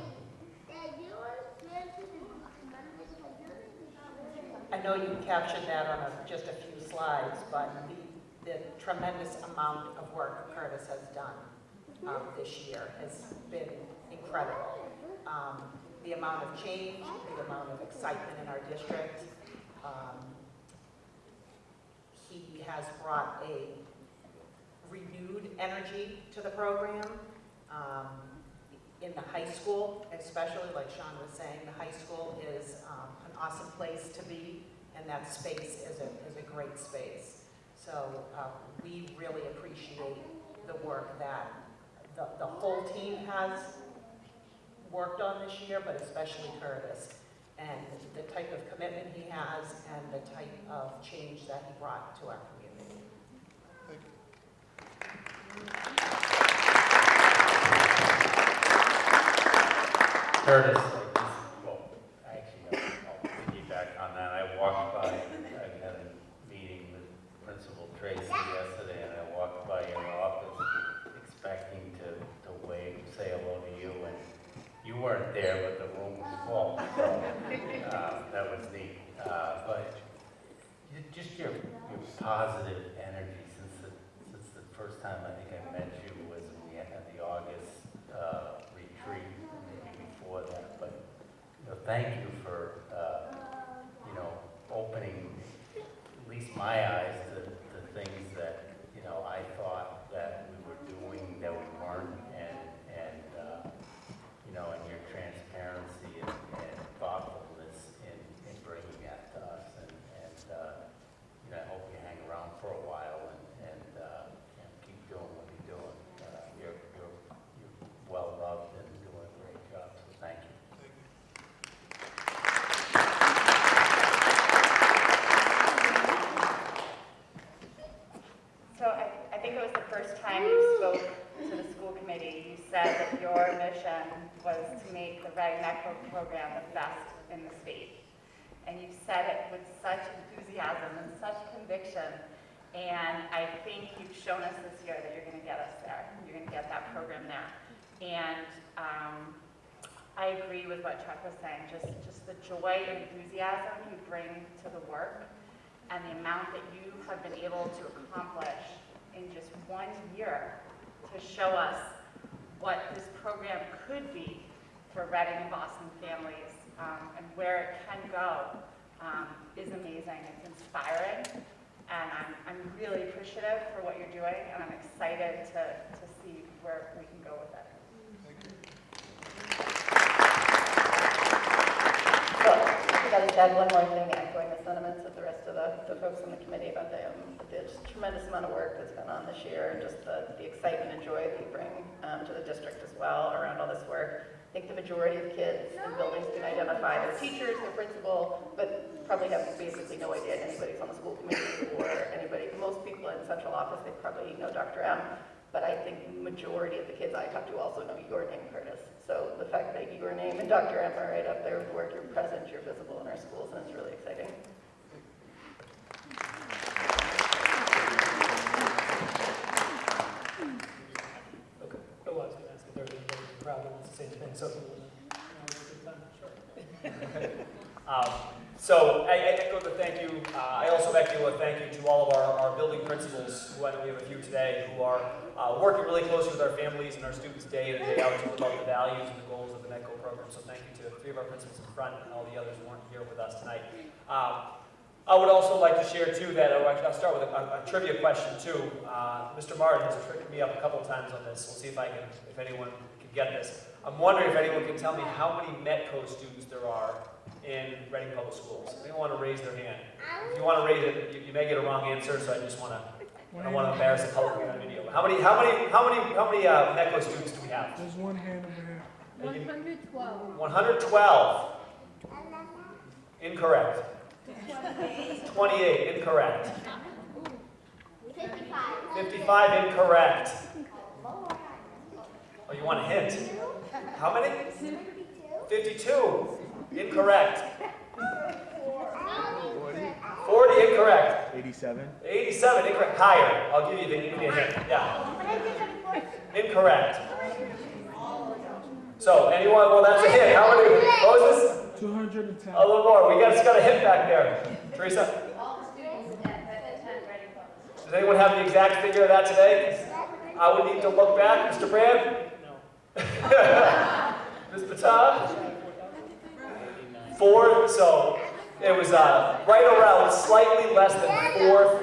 I know you captured that on a- just a few slides, but the, the tremendous amount of work Curtis has done um, this year has been incredible. Um, The amount of change, the amount of excitement in our district. um, He has brought a renewed energy to the program. Um, In the high school, especially, like Sean was saying, the high school is um, an awesome place to be, and that space is a, is a great space. So uh, we really appreciate the work that the, the whole team has worked on this year, but especially Curtis, and the type of commitment he has and the type of change that he brought to our community. Curtis, I just, well, actually, I'll I'll piggyback on that. I walked by, I had a meeting with Principal Tracy yesterday, and I walked by your office expecting to, to wave, say hello to you, and you weren't there, but the room was full, so, uh, that was neat. Uh, But you- just your, your positive energy since the, since the first time I think I met you was in the, at the August uh, retreat, maybe before that, but, you know, thank you for, uh, you know, opening at least my eyes to, to things that, you know, I thought that we were doing that we weren't, and, and, uh, you know, and your transparency and, and thoughtfulness in, in bringing that to us, and, and, uh, you know, I hope you hang around for a while and, and, uh, and keep doing what you're doing. Uh, you're, you're, you're well loved and doing a great job, so thank you. So I, I think it was the first time you spoke to the school committee, you said that your mission was to make the Reading METCO program the best in the state. And you said it with such enthusiasm and such conviction. And I think you've shown us this year that you're gonna get us there. You're gonna get that program there. And, um, I agree with what Chuck was saying, just, just the joy and enthusiasm you bring to the work and the amount that you have been able to accomplish in just one year to show us what this program could be for Reading and Boston families um, and where it can go um, is amazing. It's inspiring, and I'm, I'm really appreciative for what you're doing, and I'm excited to, to see where we can go with it. Got just add one more thing, echoing the sentiments of the rest of the, the folks on the committee about the, um, the tremendous amount of work that's been on this year, and just the, the excitement and joy that you bring um, to the district as well around all this work. I think the majority of kids in buildings can identify their teachers, their principal, but probably have basically no idea anybody's on the school committee or anybody. Most people in central office, they probably know Dr. M, but I think majority of the kids I talk to also know your name, Curtis. So the fact that your name and Dr. M are right up there with the work, you're present, you're visible in our schools, and it's really exciting. Okay. Oh, I was gonna ask if there's anybody in the crowd that wants to say anything, so. Sure. Um, So I I echo the thank you. Uh, I also echo a thank you to all of our, our building principals, who I know we have a few today, who are uh, working really closely with our families and our students day in and day out to live the values and the goals of the METCO program. So thank you to three of our principals in front and all the others who weren't here with us tonight. Um, I would also like to share too that, oh, I'll start with a, a trivia question too. Uh, Mr. Martin has tricked me up a couple times on this. We'll see if I can, if anyone can get this. I'm wondering if anyone can tell me how many METCO students there are in Reading Public Schools. Anyone want to raise their hand? If you want to raise it, you, you may get a wrong answer, so I just want to, I don't want to embarrass the public on video. How many, how many, how many, how many uh, METCO students do we have? There's one hand over here. 112. 112. Incorrect. 28, incorrect. 55, incorrect. Oh, you want a hint? How many? 52, incorrect. 40, incorrect. 87. 87, incorrect. Higher. I'll give you the give you a hint. Yeah. Incorrect. So, anyone, well, that's a hint. How many? What was this? 210. A little more. We got, just got a hint back there. Teresa? Does anyone have the exact figure of that today? I would need to look back. Mr. Brand? No. Ms. Patah? Four, so it was uh, right around slightly less than 4,000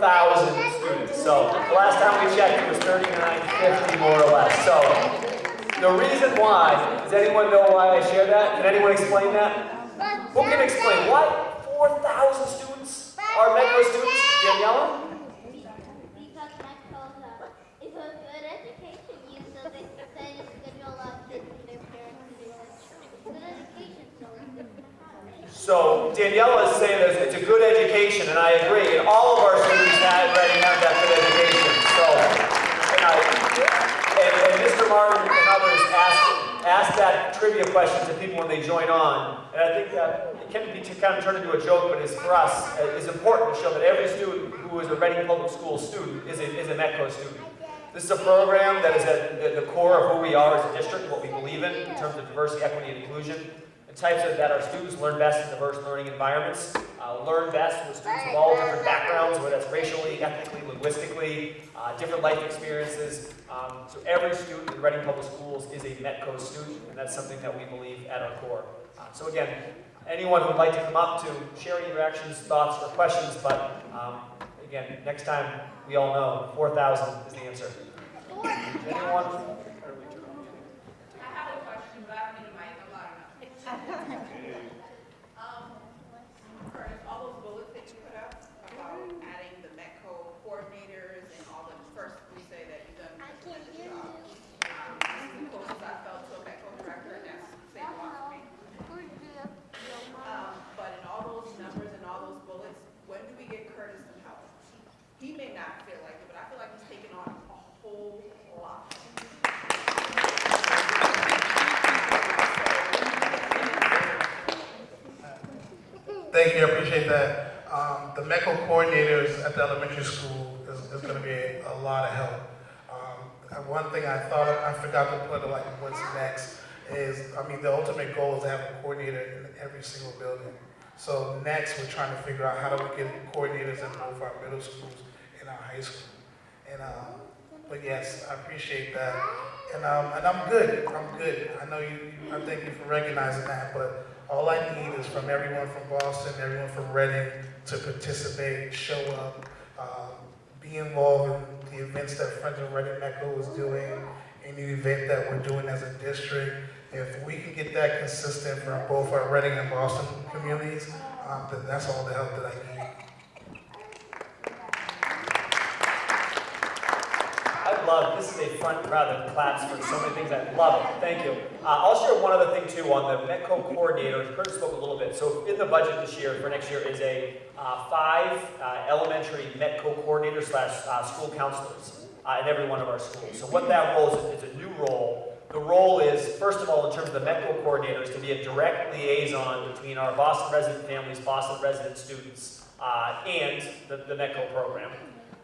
students. So the last time we checked, it was 3950 more or less. So the reason why, does anyone know why I share that? Can anyone explain that? Who can explain why 4,000 students are METCO students? Daniela? Because Mexico is a good education use, so they say it's good to allow kids and their parents to do it. Good education, so it's good to have. So Daniela is saying that it's a good education, and I agree. And all of our students have Reading have that good education. So, and, I, and, and Mr. Martin and others asked asked that trivia question to people when they join on, and I think that it can be kind of turned into a joke, but it's for us uh, it's important to show that every student who is a Reading Public School student is a, is a METCO student. This is a program that is at the core of who we are as a district, what we believe in in terms of diversity, equity, and inclusion. The types of that our students learn best in diverse learning environments, uh, learn best with students of all different backgrounds, whether that's racially, ethnically, linguistically, uh, different life experiences. Um, so every student in Reading Public Schools is a METCO student, and that's something that we believe at our core. Uh, so again, anyone who would like to come up to share any reactions, thoughts, or questions, but um, again, next time we all know 4,000 is the answer. Anyone? I have a question, but I don't need a mic, I'm loud enough. Um, Curtis, all those bullets that you put up about adding the METCO coordinators and all the, first, we say that you've done a tremendous job. Um, This is the closest I felt to a METCO director, and that's saying a lot for me. Um, But in all those numbers and all those bullets, when do we get Curtis some help? He may not feel like it, but I feel like he's taking on a whole lot. Thank you, I appreciate that. METCO coordinators at the elementary school is, is gonna be a, a lot of help. Um, one thing I thought, I forgot to put, like, what's next, is, I mean, the ultimate goal is to have a coordinator in every single building. So next, we're trying to figure out how do we get coordinators in both our middle schools and our high school. And, um, but yes, I appreciate that. And, um, and I'm good, I'm good. I know you, you- I thank you for recognizing that, but all I need is from everyone from Boston, everyone from Reading to participate, show up, um, be involved in the events that Friends of Reading METCO is doing, any event that we're doing as a district. If we can get that consistent from both our Reading and Boston communities, um, then that's all the help that I need. I love, this is a fun crowd that claps for so many things. I love it. Thank you. Uh, I'll share one other thing too on the Metco coordinator. Kurt spoke a little bit. So in the budget this year, for next year, is a uh, five uh, elementary Metco coordinator slash uh, school counselors uh, in every one of our schools. So what that role is, is a new role. The role is, first of all, in terms of the Metco coordinators, to be a direct liaison between our Boston resident families, Boston resident students, uh, and the, the Metco program.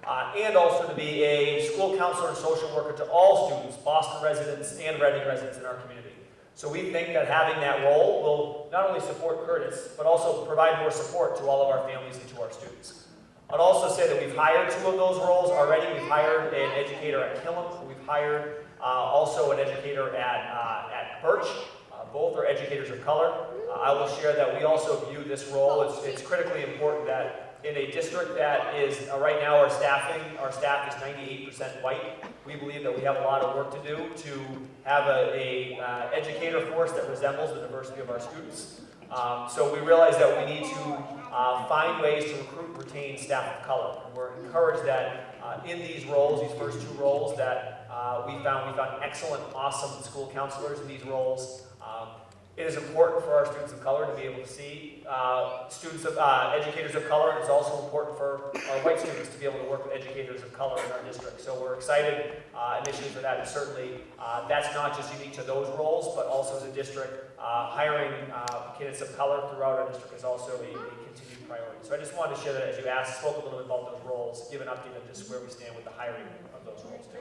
Uh, and also to be a school counselor and social worker to all students, Boston residents and Reading residents in our community. So we think that having that role will not only support Curtis, but also provide more support to all of our families and to our students. I'd also say that we've hired two of those roles already. We've hired an educator at Killam. We've hired uh, also an educator at, uh, at Birch. Uh, both are educators of color. Uh, I will share that we also view this role, it's, it's critically important that in a district that is, uh, right now our staffing, our staff is 98% white. We believe that we have a lot of work to do to have a, a uh, educator force that resembles the diversity of our students. Um, so we realize that we need to uh, find ways to recruit, retain staff of color. And we're encouraged that uh, in these roles, these first two roles, that uh, we found we found excellent, awesome school counselors in these roles. Um, it is important for our students of color to be able to see uh, students of uh, educators of color. It's also important for our white students to be able to work with educators of color in our district. So we're excited uh, initially for that, and certainly uh, that's not just unique to those roles, but also as a district, uh, hiring uh, candidates of color throughout our district is also a, a continued priority. So I just wanted to share that as you asked, spoke a little bit about those roles, give an update on just where we stand with the hiring of those roles too.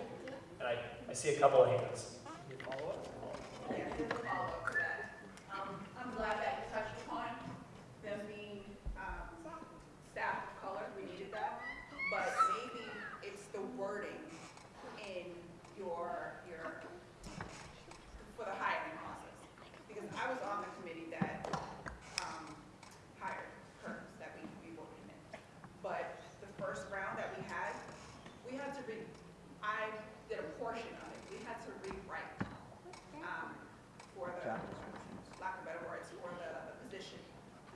And I, I see a couple of hands. Any follow-up? Um, I'm glad that you touched upon them being, um, staff of color, we needed that. But maybe it's the wording in your, your, for the hiring process. Because I was on the committee that, um, hired Curtis, that we, we worked in. But the first round that we had, we had to re, I did a portion of it, we had to rewrite, um, for the, lack of better words, for the, the position,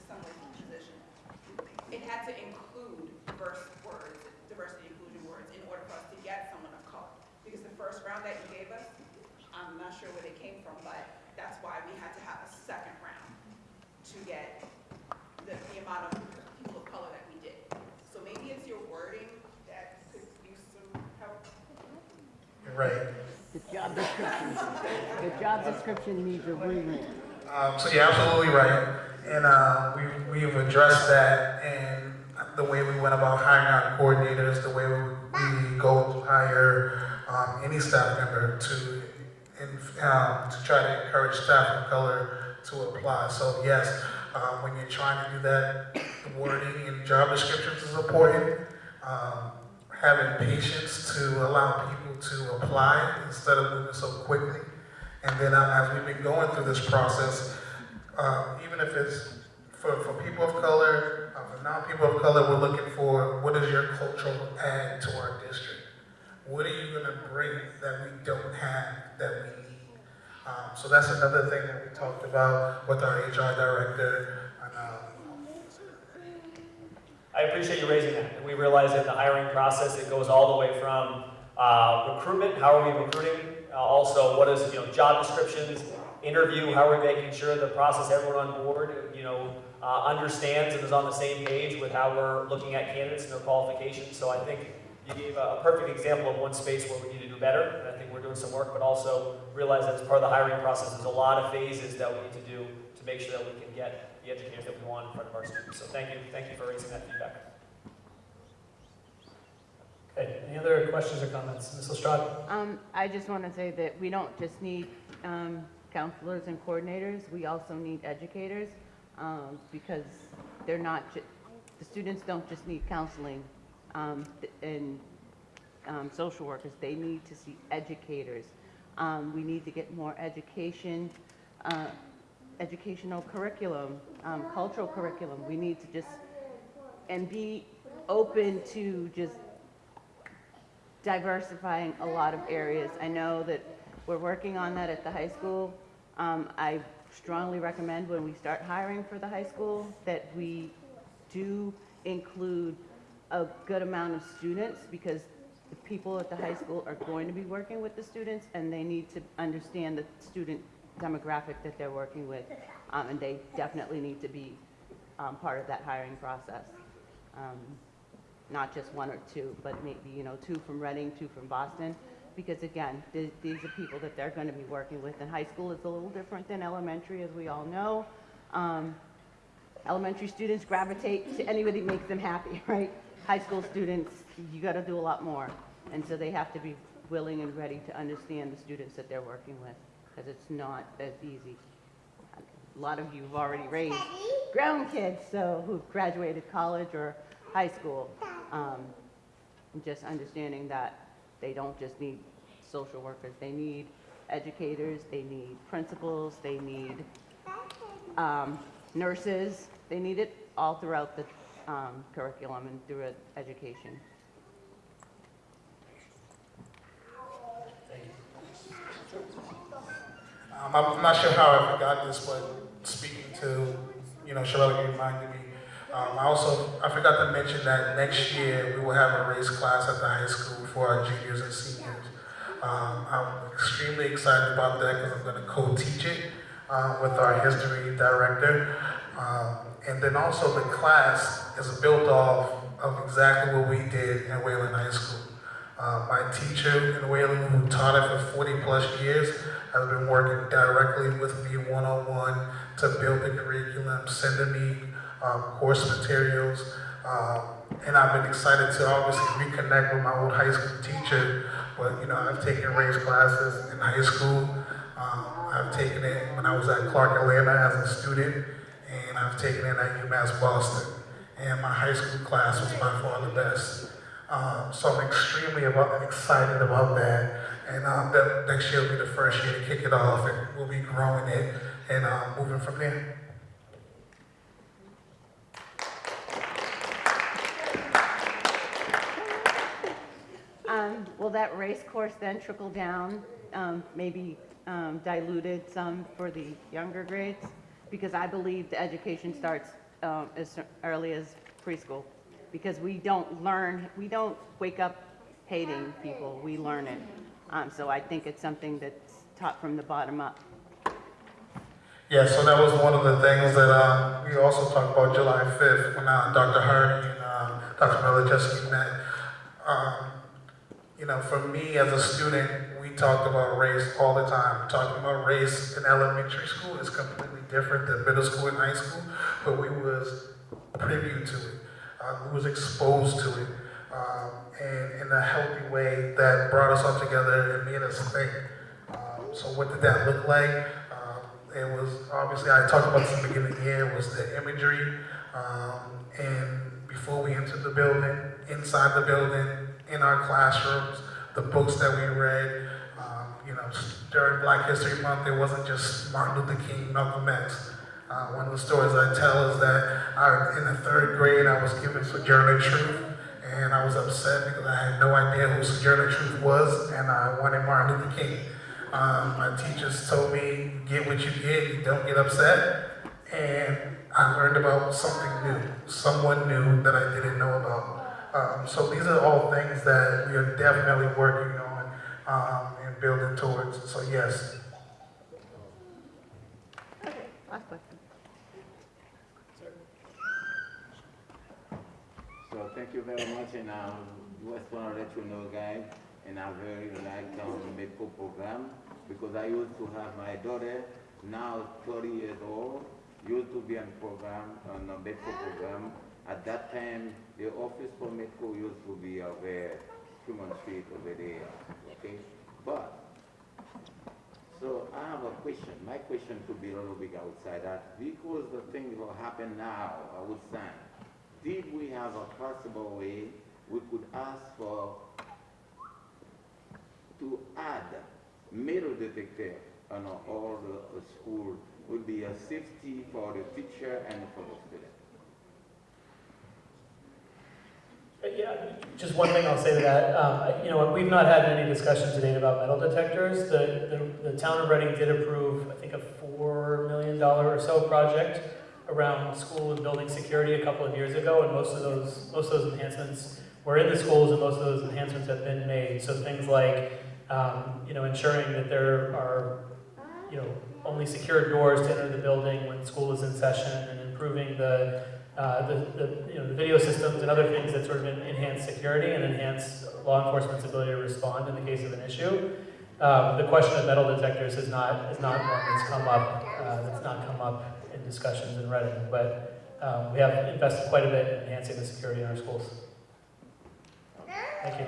the Sunday position. It had to include diverse words, diversity inclusion words, in order for us to get someone of color. Because the first round that you gave us, I'm not sure where they came from, but that's why we had to have a second round to get the, the amount of people of color that we did. So maybe it's your wording that could use some help. You're right. The job description, the job description needs a rewrite. Um, so you're absolutely right, and uh, we we've addressed that and the way we went about hiring our coordinators, the way we, we go to hire um, any staff member to in, um, to try to encourage staff of color to apply. So yes, um, when you're trying to do that, the wording and job descriptions is important. Um, having patience to allow people to apply instead of moving so quickly. And then uh, as we've been going through this process, uh, even if it's for, for people of color, uh, for non-people of color, we're looking for what is your cultural add to our district? What are you gonna bring that we don't have that we need? Um, so that's another thing that we talked about with our HR director. And, um, I appreciate you raising that. And we realize that the hiring process, it goes all the way from uh, recruitment, how are we recruiting? Uh, also, what is, you know, job descriptions, interview, how are we making sure the process, everyone on board, you know, uh, understands and is on the same page with how we're looking at candidates and their qualifications. So I think you gave a perfect example of one space where we need to do better, and I think we're doing some work, but also realize that as part of the hiring process, there's a lot of phases that we need to do to make sure that we can get the educators that we want in front of our students. So thank you, thank you for raising that feedback. Okay, any other questions or comments? Ms. Lestrade? Um, I just want to say that we don't just need, um, counselors and coordinators, we also need educators, um, because they're not, the students don't just need counseling, um, and, um, social workers, they need to see educators. Um, we need to get more education, uh, educational curriculum, um, cultural curriculum, we need to just, and be open to just diversifying a lot of areas. I know that We're working on that at the high school. Um, I strongly recommend when we start hiring for the high school that we do include a good amount of students because the people at the high school are going to be working with the students and they need to understand the student demographic that they're working with. Um, and they definitely need to be, um, part of that hiring process. Um, not just one or two, but maybe, you know, two from Reading, two from Boston. Because again, th- these are people that they're gonna be working with, and high school is a little different than elementary, as we all know. Um, elementary students gravitate to anybody makes them happy, right? High school students, you gotta do a lot more. And so they have to be willing and ready to understand the students that they're working with, because it's not as easy. A lot of you have already raised grown kids, so who've graduated college or high school. Um, just understanding that they don't just need social workers, they need educators, they need principals, they need um, nurses, they need it all throughout the um, curriculum and through education. Um, I'm not sure how I forgot this, but speaking to, you know, Sherelle, you reminded me. Um, I also, I forgot to mention that next year we will have a race class at the high school for our juniors and seniors. Um, I'm extremely excited about that because I'm going to co-teach it uh, with our history director. Um, and then also the class is built off of exactly what we did in Wayland High School. Uh, my teacher in Wayland, who taught it for 40 plus years, has been working directly with me one-on-one to build the curriculum, sending me um, course materials. Um, and I've been excited to obviously reconnect with my old high school teacher. But, you know, I've taken race classes in high school. Um, I've taken it when I was at Clark Atlanta as a student, and I've taken it at UMass Boston. And my high school class was by far the best. Um, so I'm extremely about, excited about that. And um, that next year will be the first year to kick it off, and we'll be growing it and uh, moving from there. Um, Will that race course then trickle down, um, maybe um, diluted some for the younger grades? Because I believe the education starts um, as early as preschool. Because we don't learn, we don't wake up hating people, we learn it. Um, So I think it's something that's taught from the bottom up. Yeah, so that was one of the things that um, we also talked about July 5th when uh, Dr. Hardy and um, Dr. Milaschewski met. Um, you know, for me as a student, we talked about race all the time. Talking about race in elementary school is completely different than middle school and high school, but we was privy to it. Uh, we was exposed to it um, and in a healthy way that brought us all together and made us think. Um, so what did that look like? Um, it was obviously I talked about this in the beginning of the year was the imagery, um, and before we entered the building, inside the building, in our classrooms, the books that we read. Um, you know, during Black History Month, it wasn't just Martin Luther King, Malcolm X. Uh, one of the stories I tell is that I, in the third grade, I was given Sojourner Truth, and I was upset because I had no idea who Sojourner Truth was, and I wanted Martin Luther King. Um, my teachers told me, get what you get, don't get upset. And I learned about something new, someone new that I didn't know about. Um, so these are all things that we are definitely working on um, and building towards. So yes, Okay, Last question. So thank you very much, and I just want to let you know, guys, and I very like um, METCO program because I used to have my daughter, now 30 years old, used to be in program on the METCO program. At that time, the office for METCO used to be over Human Street over there, okay? But so I have a question. My question could be a little bit outside that because the thing will happen now, I would say, did we have a possible way we could ask for to add metal detector on all the school would be a safety for the teacher and for the student? Uh, Yeah, Just one thing I'll say to that, um, you know, we've not had any discussion today about metal detectors. The, the, the town of Reading did approve, I think, a four million dollar or so project around school and building security a couple of years ago, and most of those, most of those enhancements were in the schools, and most of those enhancements have been made. So things like, um, you know, ensuring that there are, you know, only secured doors to enter the building when school is in session, and improving the, uh, the, the, you know, the video systems and other things that sort of enhance security and enhance law enforcement's ability to respond in the case of an issue. Um, the question of metal detectors is not, is not one that's come up, uh, that's not come up discussions in Reading, but, um, we have invested quite a bit in enhancing the security in our schools. Thank you.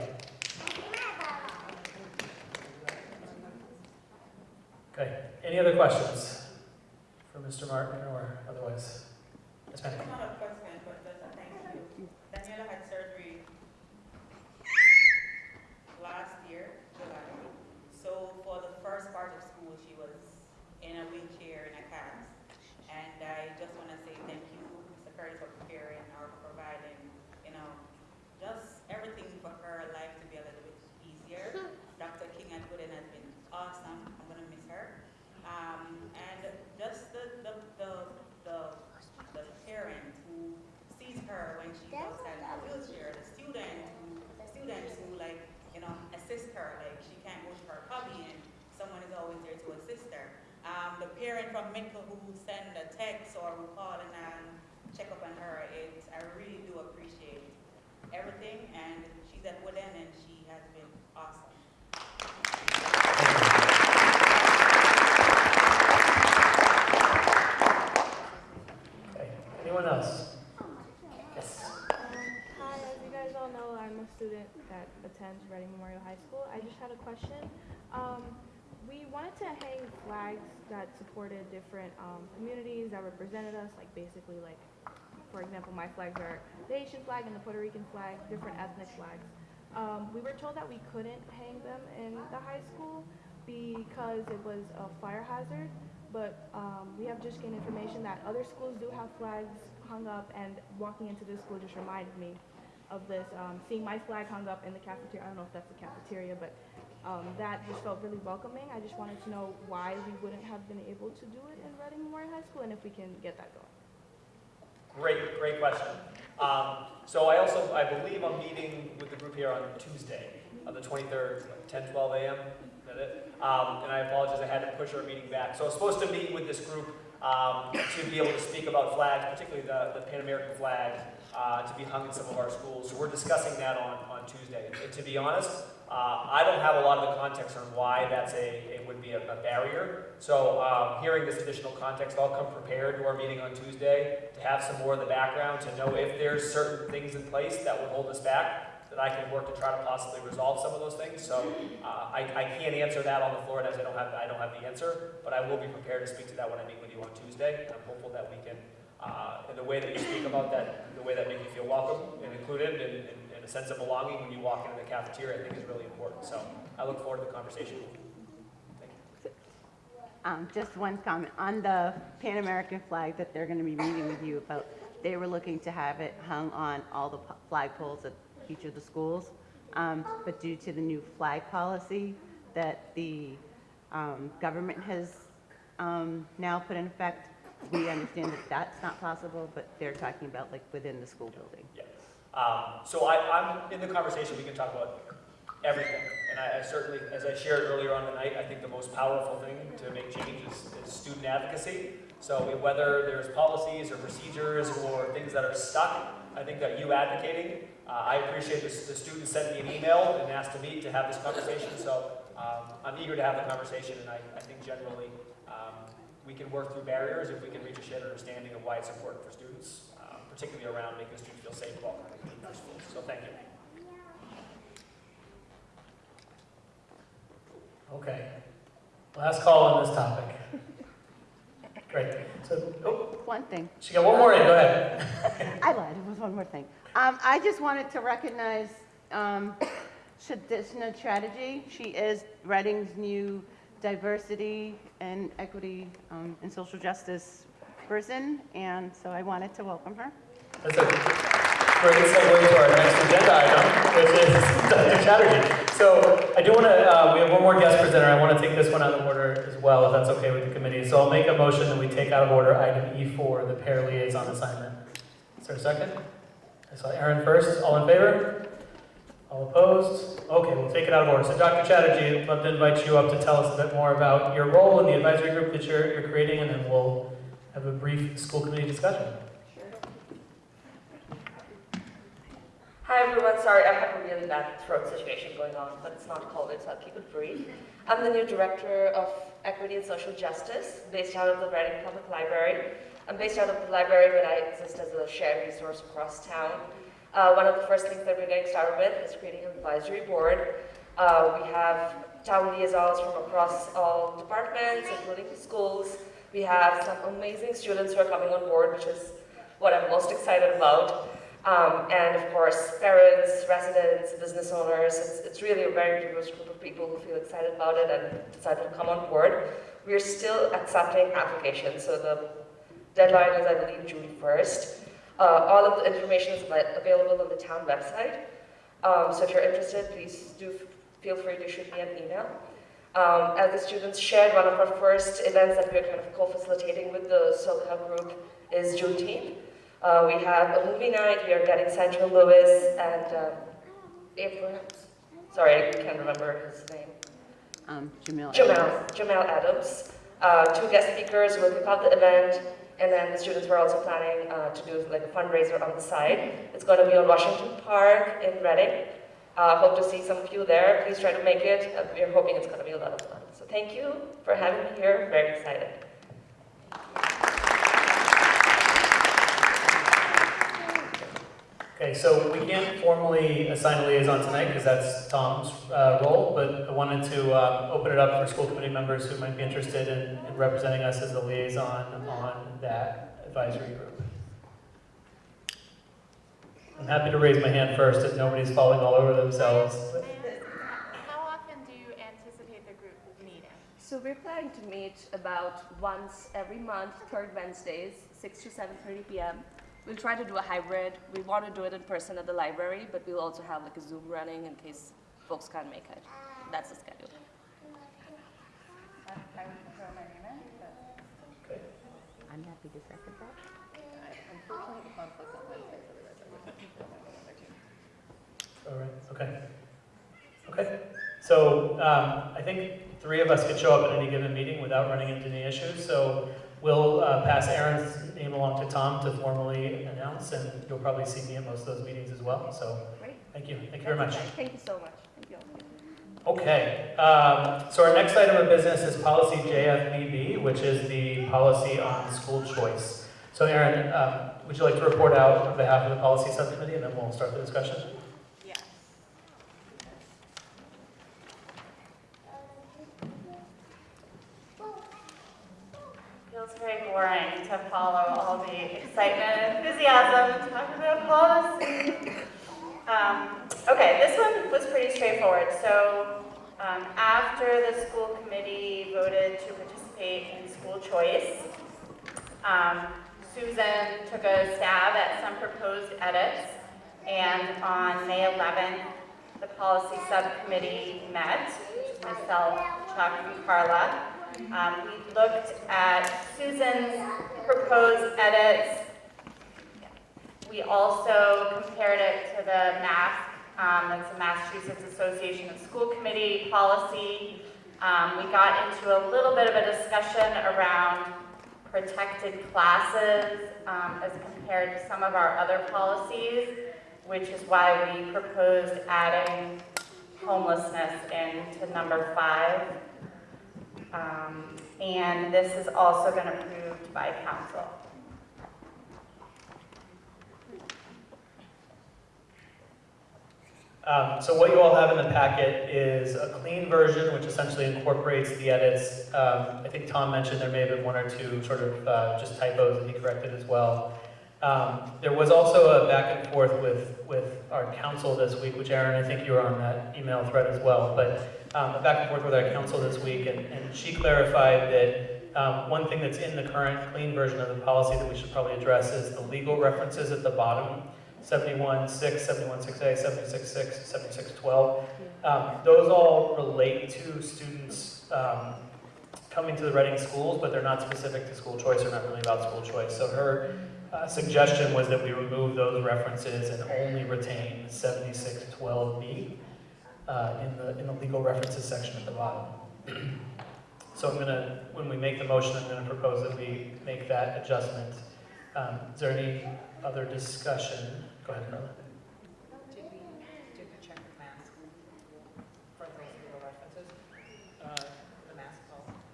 Okay, any other questions for Mr. Martin or otherwise? Yes, ma'am. Not a question, but just a thank you. Daniela had surgery last year, July. So for the first part of school, she was in a wheelchair in a cast. And I just want to say thank you, Mr. Curtis, for preparing or providing, you know, just everything for her life to be a little bit easier. Dr. King at Wood End has been awesome. I'm going to miss her. Um, and just the, the, the, the, the parent who sees her when she goes in a wheelchair, the student who, students who like, you know, assist her, like she can't go to her hobby and someone is always there to assist her. Um, the parent from who send a text or who call and um, check up on her, it, I really do appreciate everything and she's at Wood End and she has been awesome. Okay, anyone else? Yes. Hi, as you guys all know, I'm a student that attends Reading Memorial High School. I just had a question. Um, we wanted to hang flags that supported different um, communities that represented us, like basically like, for example, my flags are the Haitian flag and the Puerto Rican flag, different ethnic flags. Um, we were told that we couldn't hang them in the high school because it was a fire hazard, but um, we have just gained information that other schools do have flags hung up, and walking into this school just reminded me of this. Um, seeing my flag hung up in the cafeteria, I don't know if that's the cafeteria, but um, that just felt really welcoming. I just wanted to know why we wouldn't have been able to do it in Reading Memorial High School, and if we can get that going. Great, great question. Um, so I also, I believe I'm meeting with the group here on Tuesday, on the 23rd, 10, 12 a.m. Is that it? Um, and I apologize, I had to push our meeting back. So I was supposed to meet with this group um, to be able to speak about flags, particularly the, the Pan American flag, uh, to be hung in some of our schools. So we're discussing that on, on Tuesday. And to be honest, uh, I don't have a lot of the context on why that's a, it would be a, a barrier. So um, hearing this additional context, I'll come prepared to our meeting on Tuesday to have some more of the background, to know if there's certain things in place that would hold us back, that I can work to try to possibly resolve some of those things. So uh, I, I can't answer that on the floor as I don't have, I don't have the answer, but I will be prepared to speak to that when I meet with you on Tuesday. I'm hopeful that we can, uh, in the way that you speak about that, the way that makes you feel welcome and included and, and, sense of belonging when you walk into the cafeteria, I think is really important. So I look forward to the conversation. Um, just one comment, on the Pan American flag that they're gonna be meeting with you about, they were looking to have it hung on all the flag poles at each of the schools. Um, but due to the new flag policy that the, um, government has, um, now put in effect, we understand that that's not possible, but they're talking about like within the school building. Um, so I, I'm in the conversation, we can talk about everything. And I, I certainly, as I shared earlier on the night, I think the most powerful thing to make change is, is student advocacy. So whether there's policies or procedures or things that are stuck, I think that you advocating, uh, I appreciate this, the students sent me an email and asked to meet to have this conversation. So um, I'm eager to have the conversation, and I, I think generally um, we can work through barriers if we can reach a shared understanding of why it's important for students, particularly around making the students feel safe while coming to our schools. So thank you. Okay. Last call on this topic. Great. So, oh, One thing. she got one more in, go ahead. I lied, it was one more thing. Um, I just wanted to recognize, um, Shadishna Chatterjee. She is Reading's new diversity and equity, um, and social justice person, and so I wanted to welcome her. That's a- great segue to our next agenda item, which is Dr. Chatterjee. So I do want to, uh, we have one more guest presenter. I want to take this one out of order as well, if that's okay with the committee. So I'll make a motion that we take out of order item E4, the pair liaison assignment. Is there a second? I saw Aaron first. All in favor? All opposed? Okay, we'll take it out of order. So Dr. Chatterjee, I'd love to invite you up to tell us a bit more about your role in the advisory group that you're, you're creating, and then we'll have a brief school committee discussion. Hi everyone, sorry I have a really bad throat situation going on, but it's not COVID, so I'll keep it brief. I'm the new Director of Equity and Social Justice, based out of the Reading Public Library. I'm based out of the library, but I exist as a shared resource across town. Uh, one of the first things that we're getting started with is creating an advisory board. Uh, we have town liaisons from across all departments, including the schools. We have some amazing students who are coming on board, which is what I'm most excited about. Um, and of course, parents, residents, business owners, it's, it's really a very diverse group of people who feel excited about it and decided to come on board. We're still accepting applications, so the deadline is, I believe, June 1st. Uh, all of the information is available on the town website. Um, so if you're interested, please do feel free to shoot me an email. Um, as the students shared, one of our first events that we're kind of co-facilitating with the SoCal group is Juneteenth. Uh, we have a movie night, we are getting Central Lewis and um, Abrams. Sorry, I can't remember his name. Um, Jamil. Jamal, Jamal Adams. Uh, two guest speakers will kick off the event, and then the students were also planning uh, to do like a fundraiser on the side. It's going to be on Washington Park in Reading. Uh, hope to see some of you there. Please try to make it. Uh, we're hoping it's going to be a lot of fun. So thank you for having me here. Very excited. Okay, so we can't formally assign a liaison tonight because that's Tom's uh, role, but I wanted to um, open it up for school committee members who might be interested in, in representing us as a liaison on that advisory group. I'm happy to raise my hand first if nobody's falling all over themselves. How often do you anticipate the group meeting? So we're planning to meet about once every month, third Wednesdays, 6 to 7.30 p.m. We'll try to do a hybrid. We want to do it in person at the library, but we'll also have like a Zoom running in case folks can't make it. That's the schedule. I would throw my name in, but I'm happy to second that. Unfortunately, conflict on Wednesdays, otherwise I would. All right, okay. Okay, so um, I think three of us could show up at any given meeting without running into any issues, so we'll uh, pass Aaron's name along to Tom to formally announce, and you'll probably see me at most of those meetings as well, so Great. thank you, thank you very much. Thank you so much. Thank you. Okay, um, so our next item of business is policy JFBB, which is the policy on school choice. So Aaron, um, would you like to report out on behalf of the policy subcommittee, and then we'll start the discussion? Yes. feels very boring to follow all the excitement and enthusiasm talking about policy. Um, okay, this one was pretty straightforward. So um, after the school committee voted to participate in school choice, um, Susan took a stab at some proposed edits, and on May 11th, the policy subcommittee met, myself, Chuck, and Carla. Um, we looked at Susan's proposed edits. We also compared it to the MASC, um, that's the Massachusetts Association of School Committee policy. Um, we got into a little bit of a discussion around protected classes um, as compared to some of our other policies, which is why we proposed adding homelessness into number five. Um, and this has also been approved by counsel. Um, so what you all have in the packet is a clean version, which essentially incorporates the edits. Um, I think Tom mentioned there may have been one or two sort of uh, just typos that he corrected as well. Um, there was also a back and forth with, with our counsel this week, which Aaron, I think you were on that email thread as well, but um, a back and forth with our counsel this week, and, and she clarified that um, one thing that's in the current clean version of the policy that we should probably address is the legal references at the bottom 71.6, 71.6A, 76.6, 76.12. Um, Those all relate to students um, coming to the Reading schools, but they're not specific to school choice or not really about school choice. So her uh, suggestion was that we remove those references and only retain 7612B uh, in the, in the legal references section at the bottom. So I'm gonna, when we make the motion, I'm gonna propose that we make that adjustment. Um, Is there any other discussion? Policy?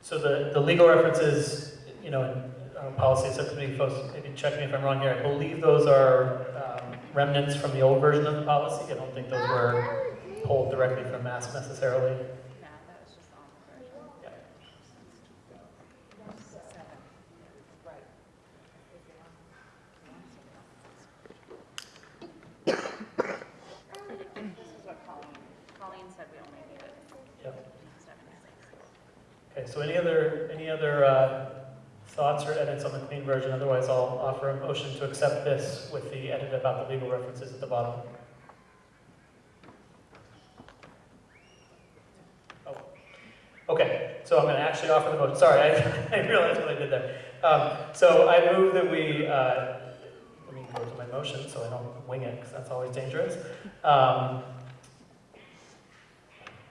So the, the legal references, you know, in uh, policy subcommittee folks, maybe check me if I'm wrong here, I believe those are um, remnants from the old version of the policy. I don't think those were pulled directly from MASC necessarily. This is what Colleen, Colleen said we only needed. Yep. seven and six. Okay, so any other, any other uh, thoughts or edits on the clean version? Otherwise, I'll offer a motion to accept this with the edit about the legal references at the bottom. Oh, Okay, so I'm going to actually offer the motion. Sorry, I I realized what I did there. Um, So I move that we, uh, let me go to my motion so I don't wing it, because that's always dangerous. Um,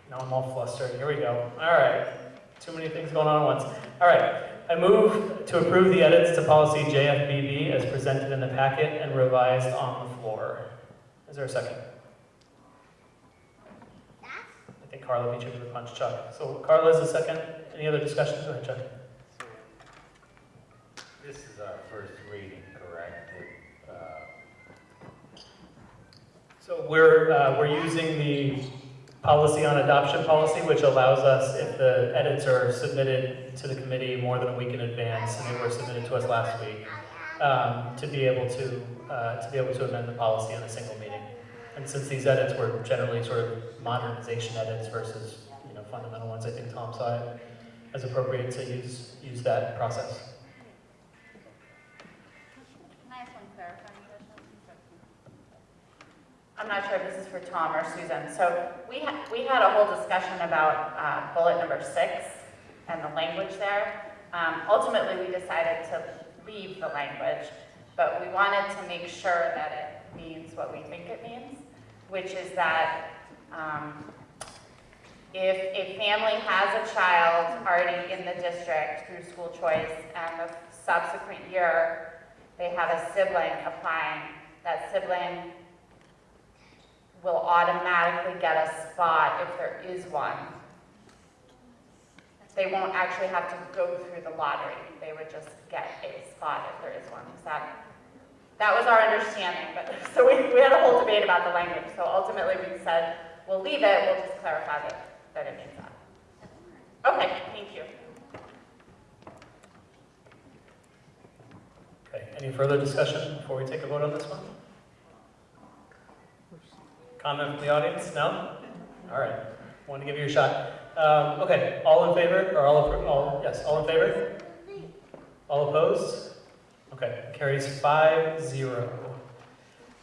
Now I'm all flustered. Here we go. All right. Too many things going on at once. All right. I move to approve the edits to policy JFBB as presented in the packet and revised on the floor. Is there a second? I think Carla beat you to the punch, Chuck. So Carla is the second. Any other discussion? Go ahead, Chuck. This is our first reading, correct? Uh, So we're, uh, we're using the policy on adoption policy, which allows us, if the edits are submitted to the committee more than a week in advance, and they were submitted to us last week, um, to be able to, uh, to be able to amend the policy in a single meeting. And since these edits were generally sort of modernization edits versus, you know, fundamental ones, I think Tom saw it as appropriate to use, use that process. I'm not sure if this is for Tom or Susan. So we had, we had a whole discussion about uh, bullet number six and the language there. Um, Ultimately, we decided to leave the language, but we wanted to make sure that it means what we think it means, which is that um, if a family has a child already in the district through school choice and the subsequent year they have a sibling applying, that sibling will automatically get a spot if there is one. They won't actually have to go through the lottery. They would just get a spot if there is one. Is that, that was our understanding, but, so we, we had a whole debate about the language. So ultimately we said, we'll leave it, we'll just clarify that, that it means that. Okay, thank you. Okay, any further discussion before we take a vote on this one? Comment from the audience? No? All right, want to give you a shot. Um, okay, all in favor, or all, all, yes, all in favor? All opposed? Okay, carries five zero.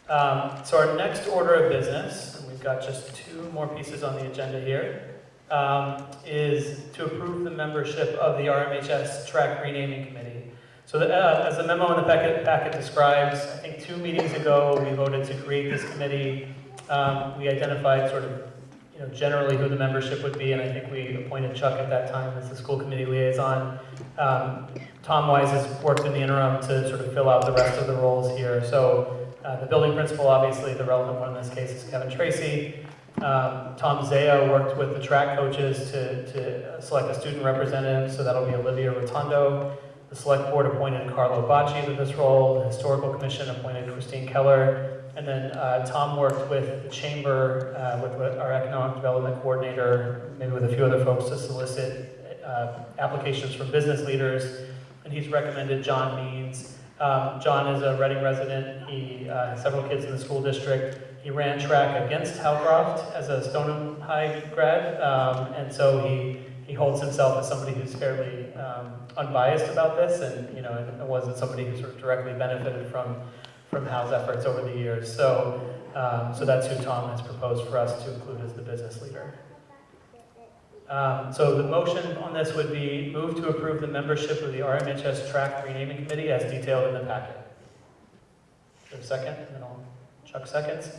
Um, so our next order of business, and we've got just two more pieces on the agenda here, um, is to approve the membership of the RMHS Track Renaming Committee. So the, uh, as the memo in the packet, packet describes, I think two meetings ago, we voted to create this committee. Um, we identified sort of, you know, generally who the membership would be, and I think we appointed Chuck at that time as the school committee liaison. Um, Tom Wise has worked in the interim to sort of fill out the rest of the roles here. So uh, the building principal, obviously, the relevant one in this case is Kevin Tracy. Um, Tom Zaya worked with the track coaches to, to select a student representative, so that'll be Olivia Rotondo. The select board appointed Carlo Bacci to this role. The historical commission appointed Christine Keller. And then uh, Tom worked with the chamber, uh, with, with our economic development coordinator, maybe with a few other folks to solicit uh, applications from business leaders. And he's recommended John Means. Um, John is a Reading resident. He uh, has several kids in the school district. He ran track against Hal Croft as a Stoneham High grad, um, and so he he holds himself as somebody who's fairly um, unbiased about this, and you know, it wasn't somebody who sort of directly benefited from from Hal's efforts over the years. So, um, so that's who Tom has proposed for us to include as the business leader. Um, so the motion on this would be move to approve the membership of the RMHS Track Renaming Committee as detailed in the packet. A second? And then I'll, Chuck seconds.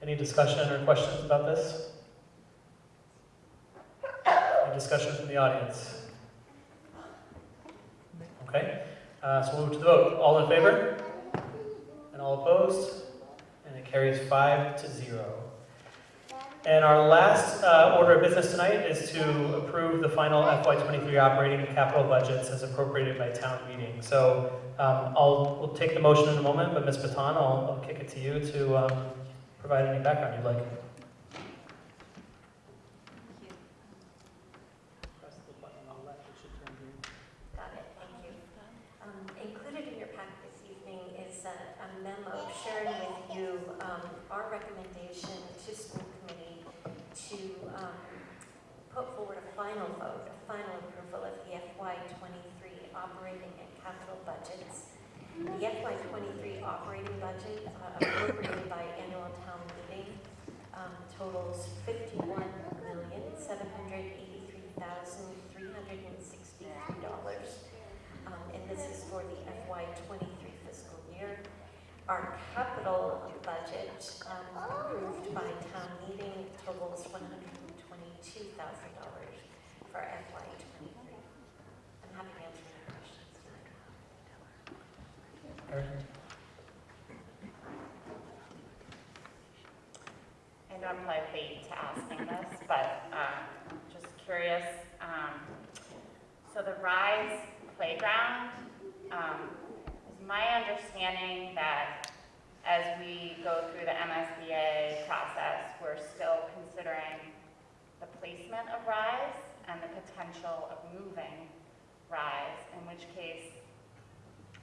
Any discussion or questions about this? Any discussion from the audience? Okay, uh, so we'll move to the vote. All in favor? All opposed? And it carries five to zero. And our last uh, order of business tonight is to approve the final FY23 operating and capital budgets as appropriated by town meeting. So um, I'll, we'll take the motion in a moment, but Ms. Bottan, I'll, I'll kick it to you to um, provide any background you'd like. Got it, thank you. Um, Included in your packet this evening is a a memo sharing with you um, our recommendation to school committee to um, put forward a final vote, a final approval of the FY '23 operating and capital budgets. The FY '23 operating budget uh, appropriated by annual town meeting um, totals fifty-one million, seven hundred eighty-three thousand, three hundred and sixty-three dollars. Um, and this is for the FY twenty-three fiscal year. Our capital budget, um, approved by town meeting totals one hundred and twenty-two thousand dollars for FY twenty-three. I'm happy to answer any questions tonight. Know I'm late to asking this, but um, just curious. um, So the RISE playground, um, is my understanding that as we go through the MSBA process, we're still considering the placement of RISE and the potential of moving RISE, in which case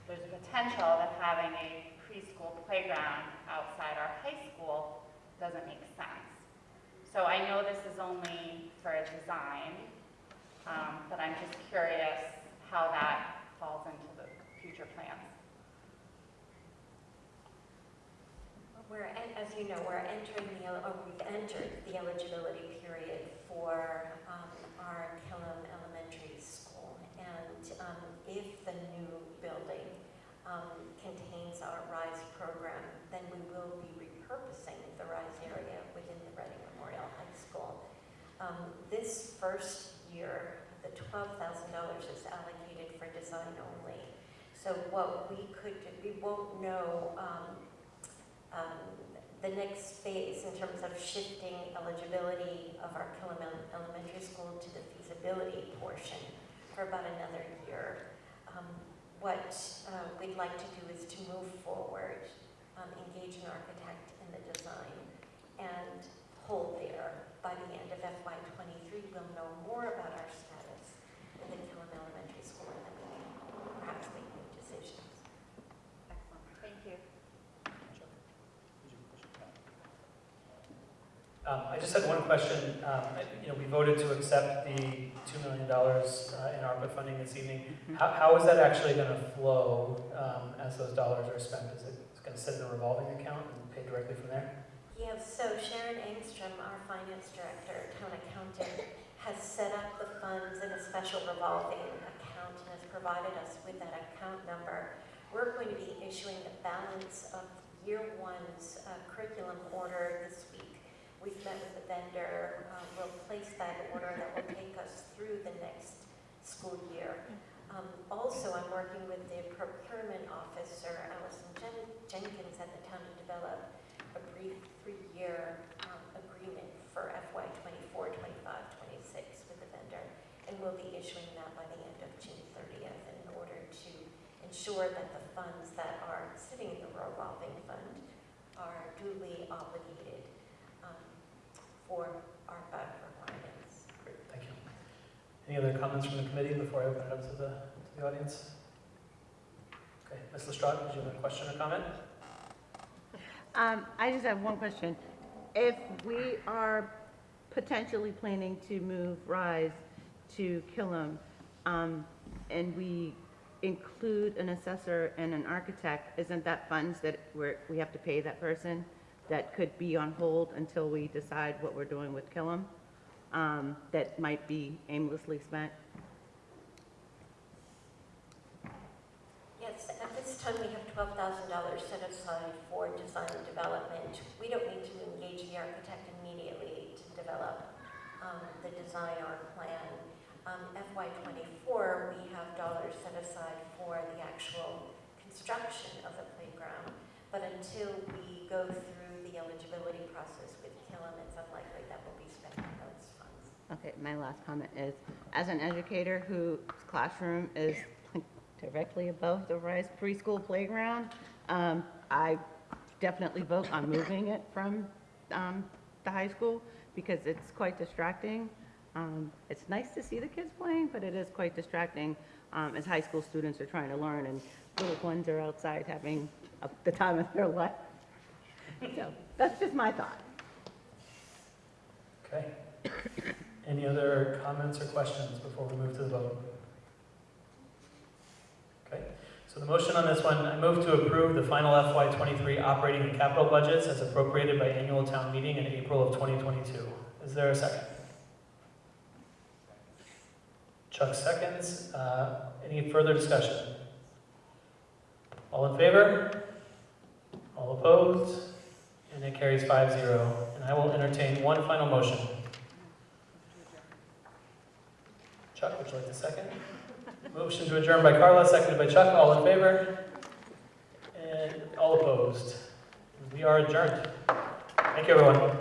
there's a potential that having a preschool playground outside our high school doesn't make sense. So I know this is only for a design, um, but I'm just curious how that falls into the future plans. We're, as you know, we're entering the, or we've entered the eligibility period for um, our Killam Elementary School. And um, if the new building um, contains our RISE program, then we will be repurposing the RISE area within the Reading Memorial High School. Um, This first year, the $12,000 is allocated for design only. So what we could, we won't know um, um, the next phase in terms of shifting eligibility of our Killam Elementary School to the feasibility portion for about another year. Um, What uh, we'd like to do is to move forward, um, engage an architect in the design, and hold there. By the end of FY '23, we'll know more about our status in the Killam Elementary School, we make new decisions. Excellent, thank you. Um, I just had one question. Um, You know, we voted to accept the $2 million uh, in ARPA funding this evening. How How is that actually going to flow um, as those dollars are spent? Is it going to sit in a revolving account and pay directly from there? Yes, so Sharon Engstrom, our finance director, town accountant, has set up the funds in a special revolving account and has provided us with that account number. We're going to be issuing the balance of year one's uh, curriculum order this week. We've met with the vendor, uh, we'll place that order that will take us through the next school year. Um, Also, I'm working with the procurement officer, Allison Jen- Jenkins, at the town to develop a brief three-year um, agreement for FY '24, '25, '26 with the vendor, and we'll be issuing that by the end of June 30th in order to ensure that the funds that are sitting in the revolving fund are duly obligated um, for our ARPA requirements. Great, thank you. Any other comments from the committee before I open it up to the, to the audience? Okay, Ms. Lestrade, did you have a question or comment? Um, I just have one question. If we are potentially planning to move RISE to Killam, um, and we include an assessor and an architect, isn't that funds that we're, we have to pay that person that could be on hold until we decide what we're doing with Killam? Um, that might be aimlessly spent? Yes, at this time, we have twelve thousand dollars set aside for design and development. We don't need to engage the architect immediately to develop um, the design or plan. Um, FY twenty-four, we have dollars set aside for the actual construction of the playground. But until we go through eligibility process with Killam, it's unlikely that we'll be spending those funds. Okay, my last comment is, as an educator whose classroom is directly above the RISE preschool playground, um, I definitely vote on moving it from, um, the high school because it's quite distracting. Um, it's nice to see the kids playing, but it is quite distracting, um, as high school students are trying to learn and little ones are outside having a- the time of their life. So, that's just my thought. Okay. Any other comments or questions before we move to the vote? Okay, so the motion on this one, I move to approve the final FY twenty-three operating and capital budgets as appropriated by annual town meeting in April of twenty twenty-two. Is there a second? Chuck seconds. Uh, Any further discussion? All in favor? All opposed? And it carries five zero. And I will entertain one final motion. Chuck, would you like to second? Motion to adjourn by Carla, seconded by Chuck. All in favor? And all opposed? We are adjourned. Thank you, everyone.